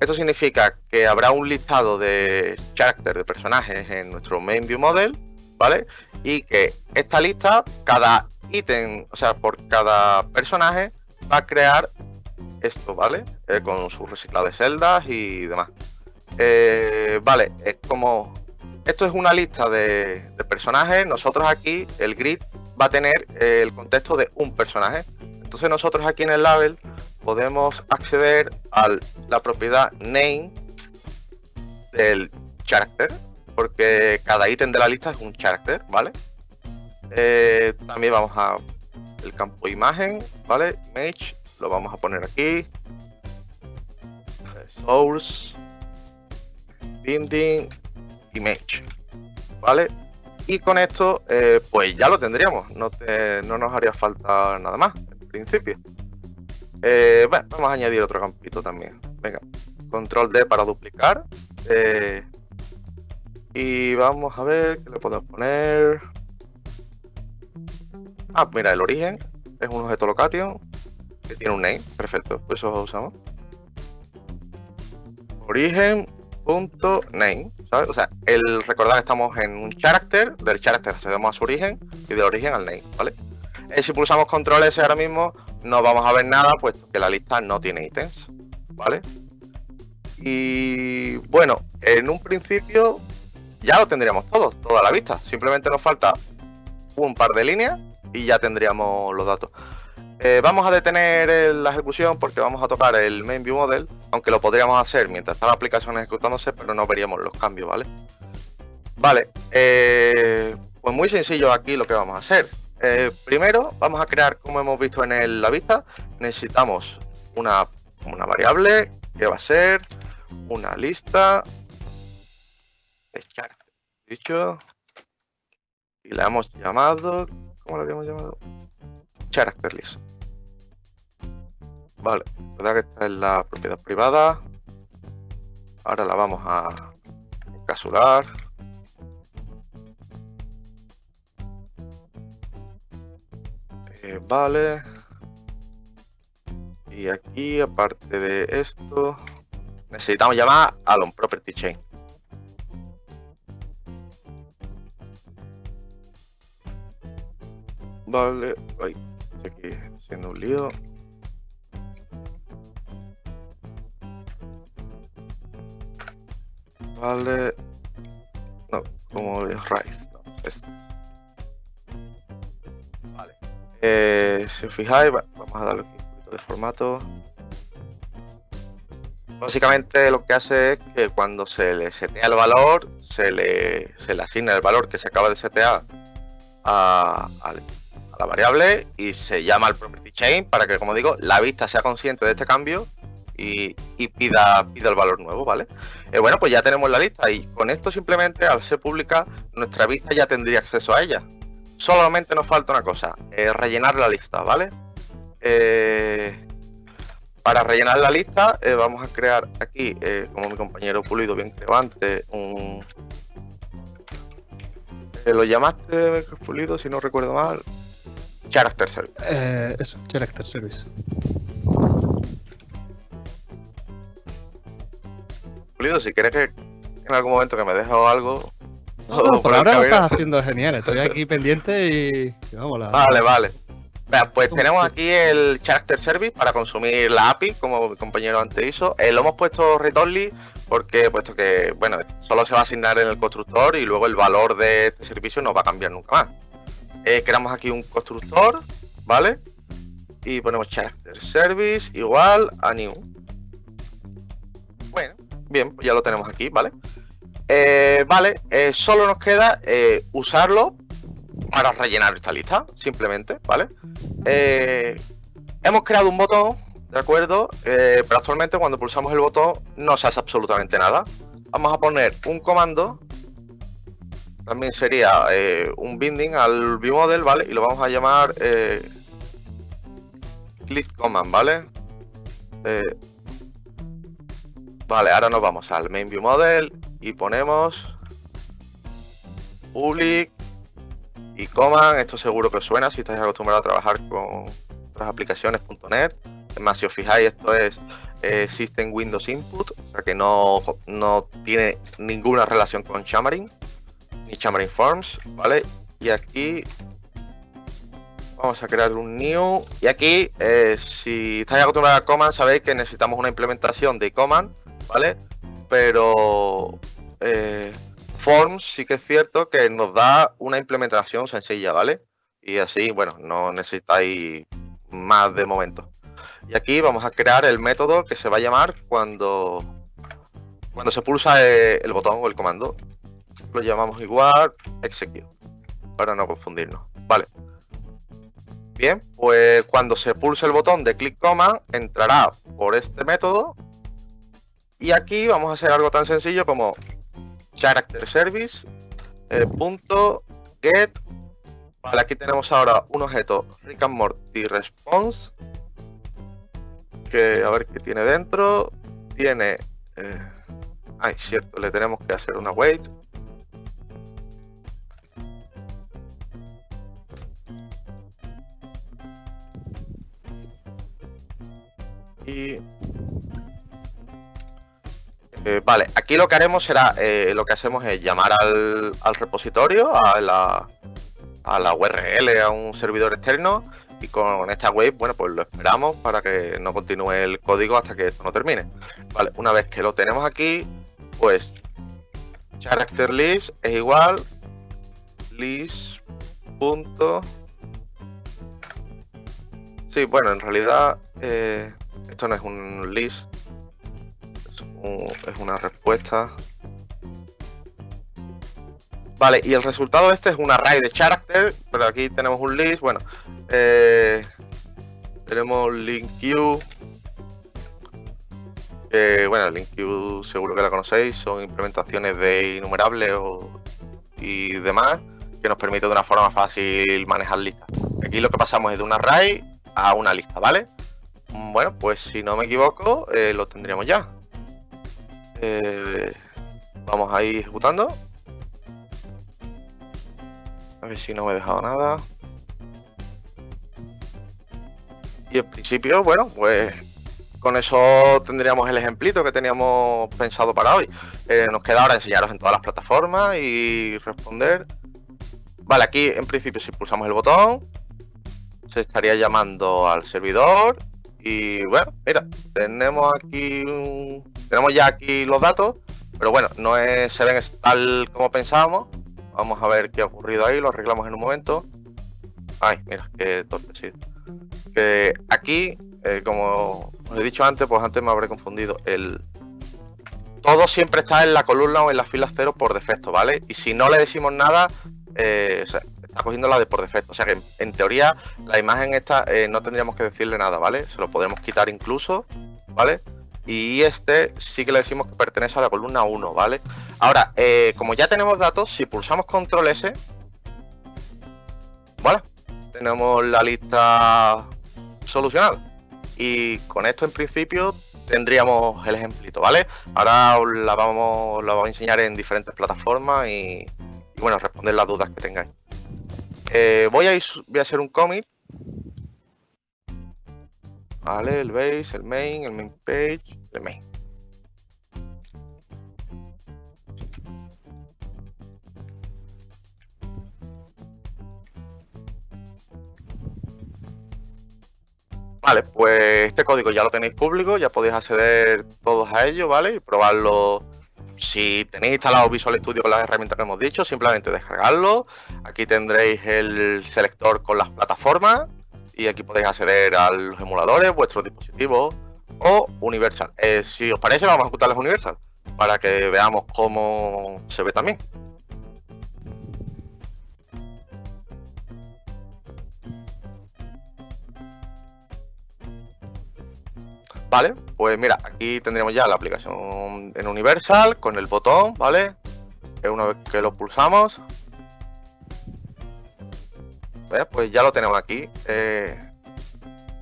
esto significa que habrá un listado de characters, de personajes en nuestro main view model, ¿vale? Y que esta lista, cada ítem, o sea, por cada personaje, va a crear esto, ¿vale? Eh, con su reciclado de celdas y demás. Eh, vale, es como... Esto es una lista de, personajes. Nosotros aquí, el grid va a tener eh, el contexto de un personaje. Entonces nosotros aquí en el label podemos acceder a la propiedad name del character, porque cada ítem de la lista es un character, ¿vale? Eh, también vamos a el campo imagen, ¿vale? Image, lo vamos a poner aquí. Source, binding, image, ¿vale? Y con esto, eh, pues ya lo tendríamos, no, no nos haría falta nada más, en principio. Eh, vamos a añadir otro campito también. Venga, control D para duplicar. Eh, y vamos a ver qué le podemos poner. Ah, mira, el origen es un objeto location que tiene un name. Perfecto, pues eso lo usamos. Origen.name, ¿sabes? O sea, el recordar que estamos en un character, del character accedemos a su origen y del origen al name, ¿vale? Eh, si pulsamos control S ahora mismo, no vamos a ver nada, puesto que la lista no tiene ítems, ¿vale? Y bueno, en un principio ya lo tendríamos todo, toda la vista. Simplemente nos falta un par de líneas y ya tendríamos los datos. Eh, vamos a detener la ejecución porque vamos a tocar el main view model, aunque lo podríamos hacer mientras está la aplicación ejecutándose, pero no veríamos los cambios, ¿vale? Vale, eh, pues muy sencillo aquí lo que vamos a hacer. Eh, primero vamos a crear, como hemos visto en la vista, necesitamos una, variable que va a ser una lista de character. Dicho, y le hemos llamado, ¿cómo lo habíamos llamado? Character list. Vale, verdad que esta es la propiedad privada. Ahora la vamos a encapsular. Eh, vale. Y aquí, aparte de esto, necesitamos llamar a un property chain. Vale, ay, aquí haciendo un lío. Vale, no, como raíz, no, esto. Eh, si os fijáis, vamos a darle un poquito de formato. básicamente lo que hace es que cuando se le setea el valor, se le, se le asigna el valor que se acaba de setear a, la variable y se llama al property chain para que, como digo, la vista sea consciente de este cambio y, pida, pida el valor nuevo, ¿vale? Eh, bueno, pues ya tenemos la lista y con esto simplemente al ser pública nuestra vista ya tendría acceso a ella. Solamente nos falta una cosa, eh, rellenar la lista, ¿vale? Eh, para rellenar la lista vamos a crear aquí, como mi compañero Pulido bien creó antes, un... ¿Lo llamaste Pulido si no recuerdo mal? Character Service. eso, Character Service. si quieres que en algún momento que me dejes algo. por ahora lo estás haciendo genial, estoy aquí <laughs> pendiente y, vamos, Vale, vale. pues tenemos aquí el Character Service para consumir la API, como mi compañero antes hizo. Eh, lo hemos puesto read only porque, puesto que, bueno, solo se va a asignar en el constructor y luego el valor de este servicio no va a cambiar nunca más. Eh, creamos aquí un constructor, ¿vale? Y ponemos Character Service igual a new. Bueno, Bien, ya lo tenemos aquí, ¿vale? Eh, vale, eh, solo nos queda usarlo para rellenar esta lista, simplemente, ¿vale? hemos creado un botón, ¿de acuerdo? pero actualmente cuando pulsamos el botón no se hace absolutamente nada. Vamos a poner un comando, también sería un binding al viewModel, ¿vale? Y lo vamos a llamar click command, ¿vale? Vale, ahora nos vamos al main view model y ponemos public y command. Esto seguro que os suena si estáis acostumbrados a trabajar con otras aplicaciones.net. Es más, si os fijáis, esto es eh, System Windows Input, o sea que no, no tiene ninguna relación con Xamarin ni Xamarin Forms, ¿vale? Y aquí vamos a crear un new. Y aquí, eh, si estáis acostumbrados a command, sabéis que necesitamos una implementación de command ¿vale? Pero eh, Forms sí que es cierto que nos da una implementación sencilla, ¿vale? Y así, bueno, no necesitáis más de momento. Y aquí vamos a crear el método que se va a llamar cuando, cuando se pulsa eh, el botón o el comando. Lo llamamos igual execute, para no confundirnos. Vale. Bien, pues cuando se pulse el botón de click command, entrará por este método y aquí vamos a hacer algo tan sencillo como character service eh, punto get vale aquí tenemos ahora un objeto Rick and Morty response que a ver qué tiene dentro tiene eh, ay cierto le tenemos que hacer una wait eh, vale, aquí lo que haremos será, eh, lo que hacemos es llamar al, repositorio, a la, a la URL, a un servidor externo y con esta web, bueno, pues lo esperamos para que no continúe el código hasta que esto no termine. Vale, una vez que lo tenemos aquí, pues character list es igual list punto sí, bueno, en realidad eh, esto no es un list, es una respuesta. Vale, y el resultado este es un array de character, pero aquí tenemos un list, bueno, eh, tenemos link queue, bueno, link queue seguro que la conocéis, son implementaciones de innumerables y demás, que nos permite de una forma fácil manejar listas. Aquí lo que pasamos es de un array a una lista, ¿vale? Bueno, pues si no me equivoco, eh, lo tendríamos ya. Eh, vamos a ir ejecutando. A ver si no me he dejado nada. Y en principio, bueno, pues con eso tendríamos el ejemplito que teníamos pensado para hoy. Eh, nos queda ahora enseñaros en todas las plataformas y responder. Vale, aquí en principio si pulsamos el botón, se estaría llamando al servidor. Y bueno, mira, tenemos aquí un, tenemos ya aquí los datos, pero bueno, no se ven tal como pensábamos. Vamos a ver qué ha ocurrido ahí, lo arreglamos en un momento. Ay, mira, qué torpe, Que aquí, eh, como como he dicho antes, pues antes me habré confundido. El, todo siempre está en la columna o en la fila cero por defecto, ¿vale? Y si no le decimos nada, eh, está cogiendo la de por defecto. O sea que en, teoría la imagen esta eh, no tendríamos que decirle nada, ¿vale? Se lo podemos quitar incluso, ¿vale? Y este sí que le decimos que pertenece a la columna 1, ¿vale? Ahora, eh, como ya tenemos datos, si pulsamos control S, ¿vale? Tenemos la lista solucionada. Y con esto en principio tendríamos el ejemplito, ¿vale? Ahora la vamos, la vamos a enseñar en diferentes plataformas y, bueno, responder las dudas que tengáis. Eh, voy, a ir, voy a hacer un commit. Vale, el base, el main, el main page, el main. Vale, pues este código ya lo tenéis público, ya podéis acceder todos a ello, ¿vale? Y probarlo. Si tenéis instalado Visual Studio con las herramientas que hemos dicho, simplemente descargarlo. Aquí tendréis el selector con las plataformas y aquí podéis acceder a los emuladores, vuestros dispositivos o Universal. Eh, si os parece, vamos a ejecutarles Universal para que veamos cómo se ve también. Vale, pues mira, aquí tendríamos ya la aplicación en Universal con el botón, ¿vale? Que una vez que lo pulsamos, pues ya lo tenemos aquí. Eh,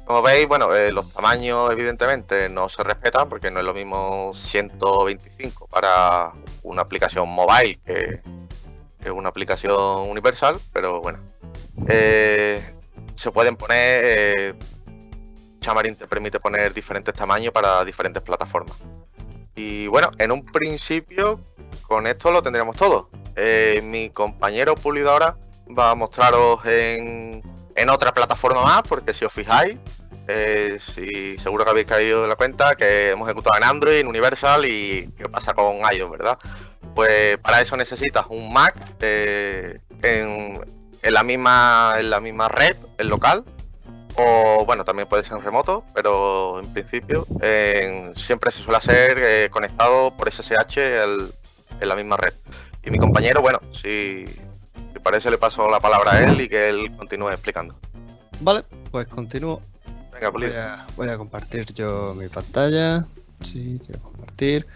como veis, bueno, eh, los tamaños evidentemente no se respetan porque no es lo mismo 125 para una aplicación mobile que, una aplicación universal, pero bueno. Eh, se pueden poner Xamarin te permite poner diferentes tamaños para diferentes plataformas. Y bueno, en un principio con esto lo tendríamos todo. Eh, mi compañero Pulido ahora va a mostraros en, otra plataforma más, porque si os fijáis, eh, si seguro que habéis caído en la cuenta que hemos ejecutado en Android, en Universal y qué pasa con iOS, ¿verdad? Pues para eso necesitas un Mac eh, en, la misma, en la misma red, el local, o bueno, también puede ser en remoto, pero en principio siempre se suele hacer eh, conectado por SSH en la misma red. Y mi compañero, bueno, si, si parece le paso la palabra a él y que él continúe explicando. Vale, pues continúo. Venga, voy a, voy a compartir yo mi pantalla. Sí, quiero compartir.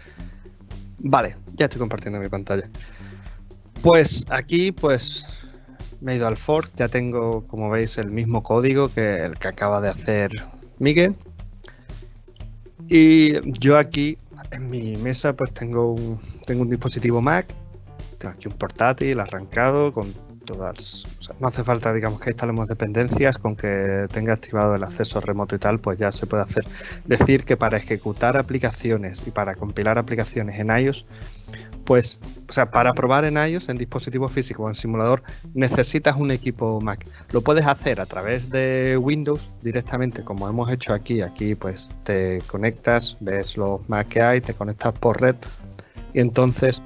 Vale, ya estoy compartiendo mi pantalla. Pues aquí, pues me he ido al fork, ya tengo, como veis, el mismo código que el que acaba de hacer Miguel. Y yo aquí en mi mesa pues tengo un, tengo un dispositivo Mac, tengo aquí un portátil arrancado con todas, no hace falta digamos que instalemos dependencias, con que tenga activado el acceso remoto y tal, pues ya se puede hacer. Decir que para ejecutar aplicaciones y para compilar aplicaciones en iOS pues, o sea, para probar en iOS, en dispositivo físico o en simulador, necesitas un equipo Mac. Lo puedes hacer a través de Windows directamente, como hemos hecho aquí. Aquí, pues, te conectas, ves los Mac que hay, te conectas por red y entonces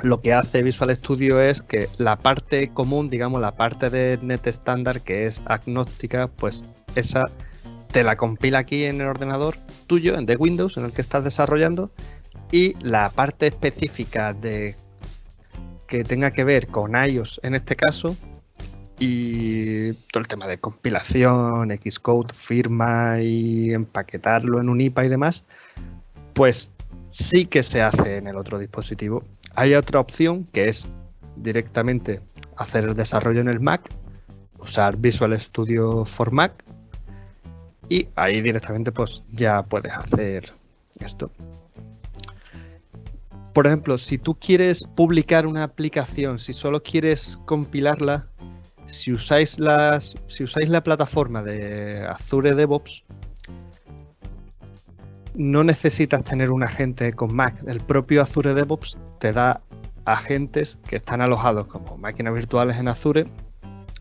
lo que hace Visual Studio es que la parte común, digamos, la parte de net estándar que es agnóstica, pues esa te la compila aquí en el ordenador tuyo, de Windows, en el que estás desarrollando, y la parte específica de que tenga que ver con iOS en este caso y todo el tema de compilación, Xcode, firma y empaquetarlo en un IPA y demás, pues sí que se hace en el otro dispositivo. Hay otra opción que es directamente hacer el desarrollo en el Mac, usar Visual Studio for Mac y ahí directamente pues ya puedes hacer esto por ejemplo, si tú quieres publicar una aplicación, si solo quieres compilarla, si usáis, la plataforma de Azure DevOps, no necesitas tener un agente con Mac. El propio Azure DevOps te da agentes que están alojados como máquinas virtuales en Azure,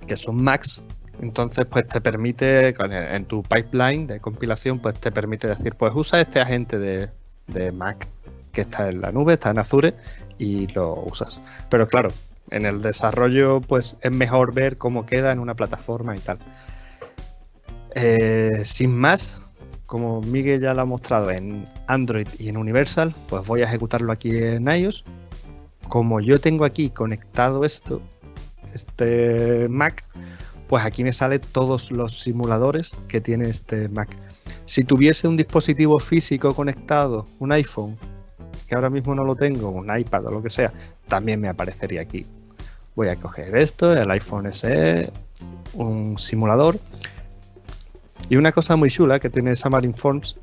que son Macs. Entonces, pues te permite, en tu pipeline de compilación, pues te permite decir, pues usa este agente de Mac que está en la nube, está en Azure y lo usas. Pero claro, en el desarrollo pues es mejor ver cómo queda en una plataforma y tal. Eh, sin más, como Miguel ya lo ha mostrado en Android y en Universal, pues voy a ejecutarlo aquí en iOS. Como yo tengo aquí conectado esto, este Mac, pues aquí me salen todos los simuladores que tiene este Mac. Si tuviese un dispositivo físico conectado, un iPhone, que ahora mismo no lo tengo, un iPad o lo que sea, también me aparecería aquí. Voy a coger esto, el iPhone SE, un simulador. Y una cosa muy chula que tiene Xamarin Forms,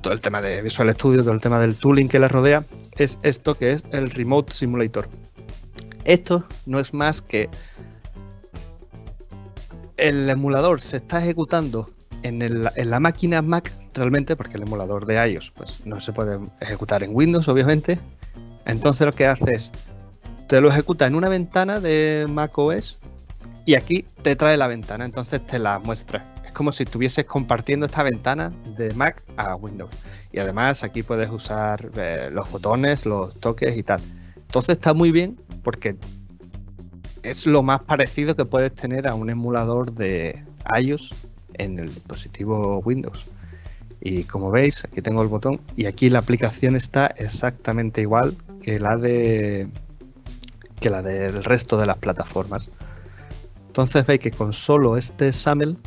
todo el tema de Visual Studio, todo el tema del tooling que le rodea, es esto que es el Remote Simulator. Esto no es más que el emulador se está ejecutando en, la máquina Mac realmente, porque el emulador de iOS pues, no se puede ejecutar en Windows, obviamente. Entonces lo que hace es, te lo ejecuta en una ventana de Mac OS y aquí te trae la ventana, entonces te la muestra. Es como si estuvieses compartiendo esta ventana de Mac a Windows. Y además aquí puedes usar eh, los botones, los toques y tal. Entonces está muy bien porque es lo más parecido que puedes tener a un emulador de iOS en el dispositivo Windows. Y como veis, aquí tengo el botón y aquí la aplicación está exactamente igual que la de que la del resto de las plataformas. Entonces veis que con solo este SAML,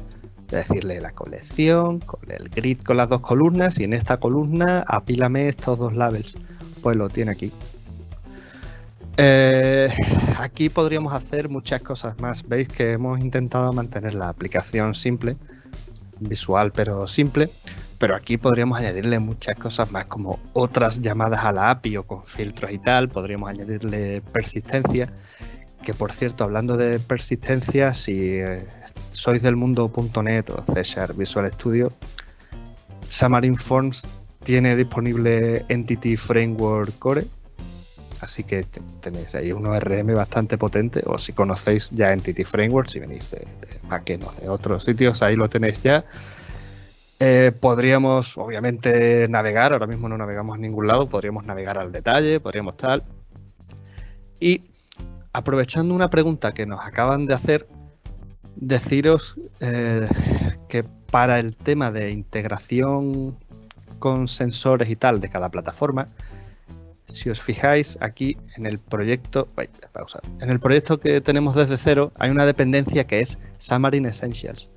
decirle la colección, con el grid con las dos columnas y en esta columna apílame estos dos labels, pues lo tiene aquí. Eh, aquí podríamos hacer muchas cosas más. Veis que hemos intentado mantener la aplicación simple visual pero simple, pero aquí podríamos añadirle muchas cosas más como otras llamadas a la API o con filtros y tal, podríamos añadirle persistencia, que por cierto, hablando de persistencia, si eh, sois del mundo .NET o C Visual Studio, Xamarin Forms tiene disponible Entity Framework Core, así que tenéis ahí un ORM bastante potente, o si conocéis ya Entity Framework, si venís de, de de otros sitios, ahí lo tenéis ya. Eh, podríamos, obviamente, navegar, ahora mismo no navegamos a ningún lado, podríamos navegar al detalle, podríamos tal. Y aprovechando una pregunta que nos acaban de hacer, deciros eh, que para el tema de integración con sensores y tal de cada plataforma, si os fijáis aquí en el proyecto, en el proyecto que tenemos desde cero hay una dependencia que es Xamarin Essentials.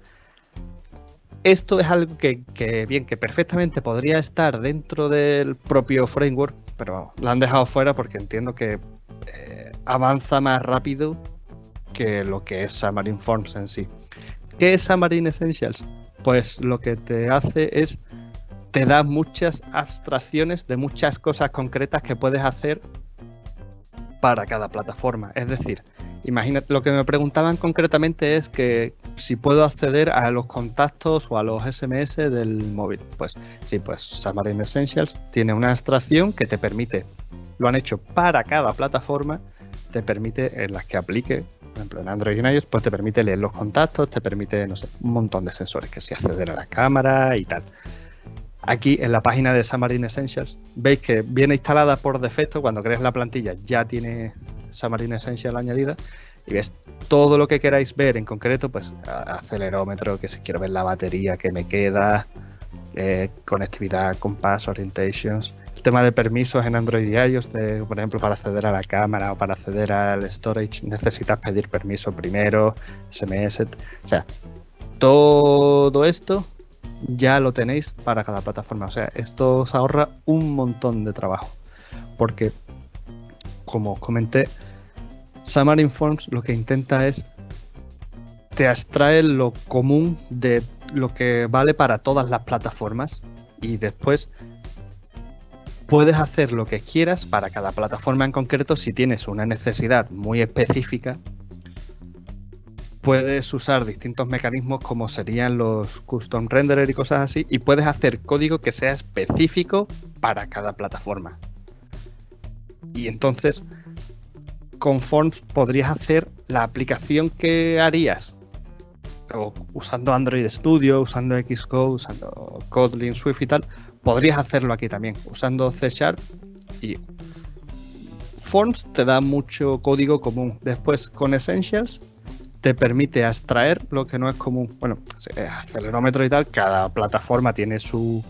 Esto es algo que, bien, que perfectamente podría estar dentro del propio framework, pero vamos, lo han dejado fuera porque entiendo que eh, avanza más rápido que lo que es Xamarin Forms en sí. ¿Qué es Xamarin Essentials? Pues lo que te hace es te da muchas abstracciones de muchas cosas concretas que puedes hacer para cada plataforma. Es decir, imagínate, lo que me preguntaban concretamente es que si puedo acceder a los contactos o a los SMS del móvil. Pues sí, pues Xamarin Essentials tiene una abstracción que te permite, lo han hecho para cada plataforma, te permite en las que aplique, por ejemplo en Android y en iOS, pues te permite leer los contactos, te permite, no sé, un montón de sensores, que si acceder a la cámara y tal. Aquí en la página de Xamarin Essentials veis que viene instalada por defecto, cuando crees la plantilla ya tiene Xamarin Essentials añadida y ves todo lo que queráis ver en concreto, pues acelerómetro, que si quiero ver la batería que me queda, eh, conectividad, compás, orientations, el tema de permisos en Android y iOS, por ejemplo, para acceder a la cámara o para acceder al storage necesitas pedir permiso primero, SMS, o sea, todo esto ya lo tenéis para cada plataforma. O sea, esto os ahorra un montón de trabajo. Porque, como comenté, Xamarin Forms lo que intenta es te abstrae lo común de lo que vale para todas las plataformas y después puedes hacer lo que quieras para cada plataforma en concreto si tienes una necesidad muy específica puedes usar distintos mecanismos como serían los custom renderer y cosas así y puedes hacer código que sea específico para cada plataforma. Y entonces con Forms podrías hacer la aplicación que harías usando Android Studio, usando Xcode, usando Kotlin, Swift y tal, podrías hacerlo aquí también usando C Sharp y Forms te da mucho código común. Después con Essentials te permite extraer lo que no es común. Bueno, acelerómetro y tal, cada plataforma tiene su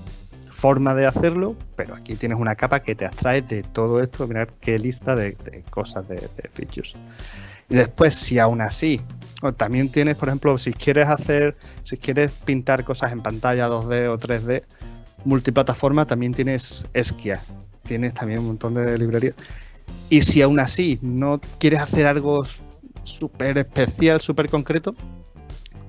forma de hacerlo, pero aquí tienes una capa que te abstrae de todo esto. Mirad qué lista de, cosas de, features. Y después, si aún así, también tienes, por ejemplo, si quieres hacer, si quieres pintar cosas en pantalla 2D o 3D, multiplataforma, también tienes Esquia. Tienes también un montón de librerías. Y si aún así no quieres hacer algo súper especial, súper concreto,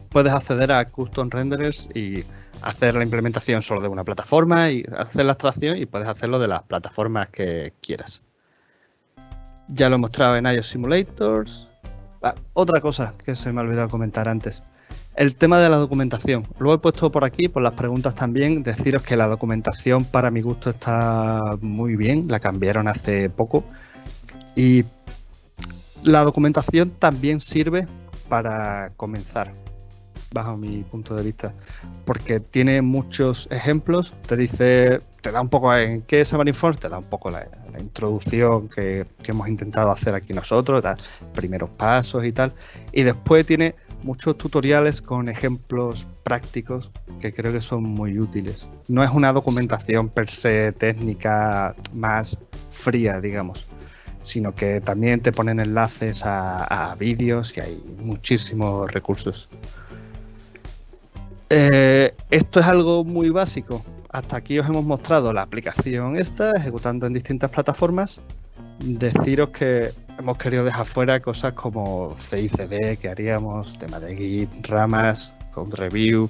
puedes acceder a Custom Renderers y hacer la implementación solo de una plataforma y hacer la abstracción y puedes hacerlo de las plataformas que quieras. Ya lo he mostrado en iOS Simulators. Ah, otra cosa que se me ha olvidado comentar antes. El tema de la documentación. Lo he puesto por aquí, por las preguntas también. Deciros que la documentación para mi gusto está muy bien. La cambiaron hace poco. Y la documentación también sirve para comenzar bajo mi punto de vista, porque tiene muchos ejemplos, te dice, te da un poco en qué es Xamarin.Forms, te da un poco la, introducción que, hemos intentado hacer aquí nosotros, da primeros pasos y tal, y después tiene muchos tutoriales con ejemplos prácticos que creo que son muy útiles. No es una documentación per se técnica más fría, digamos, sino que también te ponen enlaces a vídeos y hay muchísimos recursos. Eh, esto es algo muy básico. Hasta aquí os hemos mostrado la aplicación esta, ejecutando en distintas plataformas. Deciros que hemos querido dejar fuera cosas como CICD que haríamos, tema de Git, ramas, code review.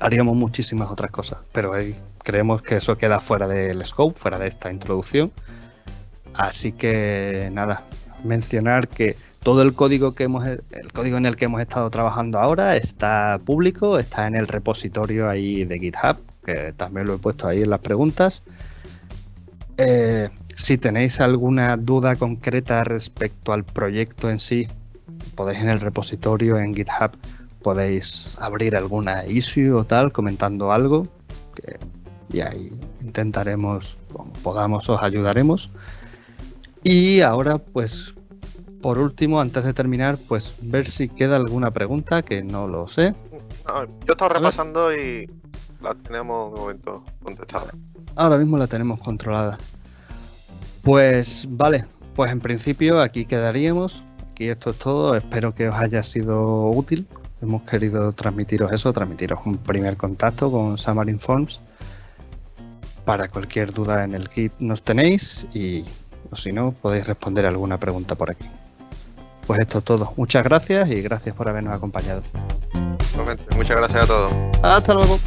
Haríamos muchísimas otras cosas, pero creemos que eso queda fuera del scope, fuera de esta introducción. Así que nada, mencionar que todo el código que hemos código en el que hemos estado trabajando ahora está público, está en el repositorio ahí de GitHub, que también lo he puesto ahí en las preguntas. Eh, si tenéis alguna duda concreta respecto al proyecto en sí, podéis en el repositorio en GitHub podéis abrir alguna issue o tal comentando algo y ahí intentaremos, como podamos, os ayudaremos. Y ahora pues por último, antes de terminar, pues ver si queda alguna pregunta, que no lo sé. yo estaba repasando y la tenemos de momento contestada. Ahora mismo la tenemos controlada. Pues vale, pues en principio aquí quedaríamos. Aquí esto es todo. Espero que os haya sido útil. Hemos querido transmitiros eso, transmitiros un primer contacto con Xamarin Forms. Para cualquier duda en el kit nos tenéis y o si no podéis responder alguna pregunta por aquí. Pues esto es todo. Muchas gracias y gracias por habernos acompañado. Muchas gracias a todos. Hasta luego.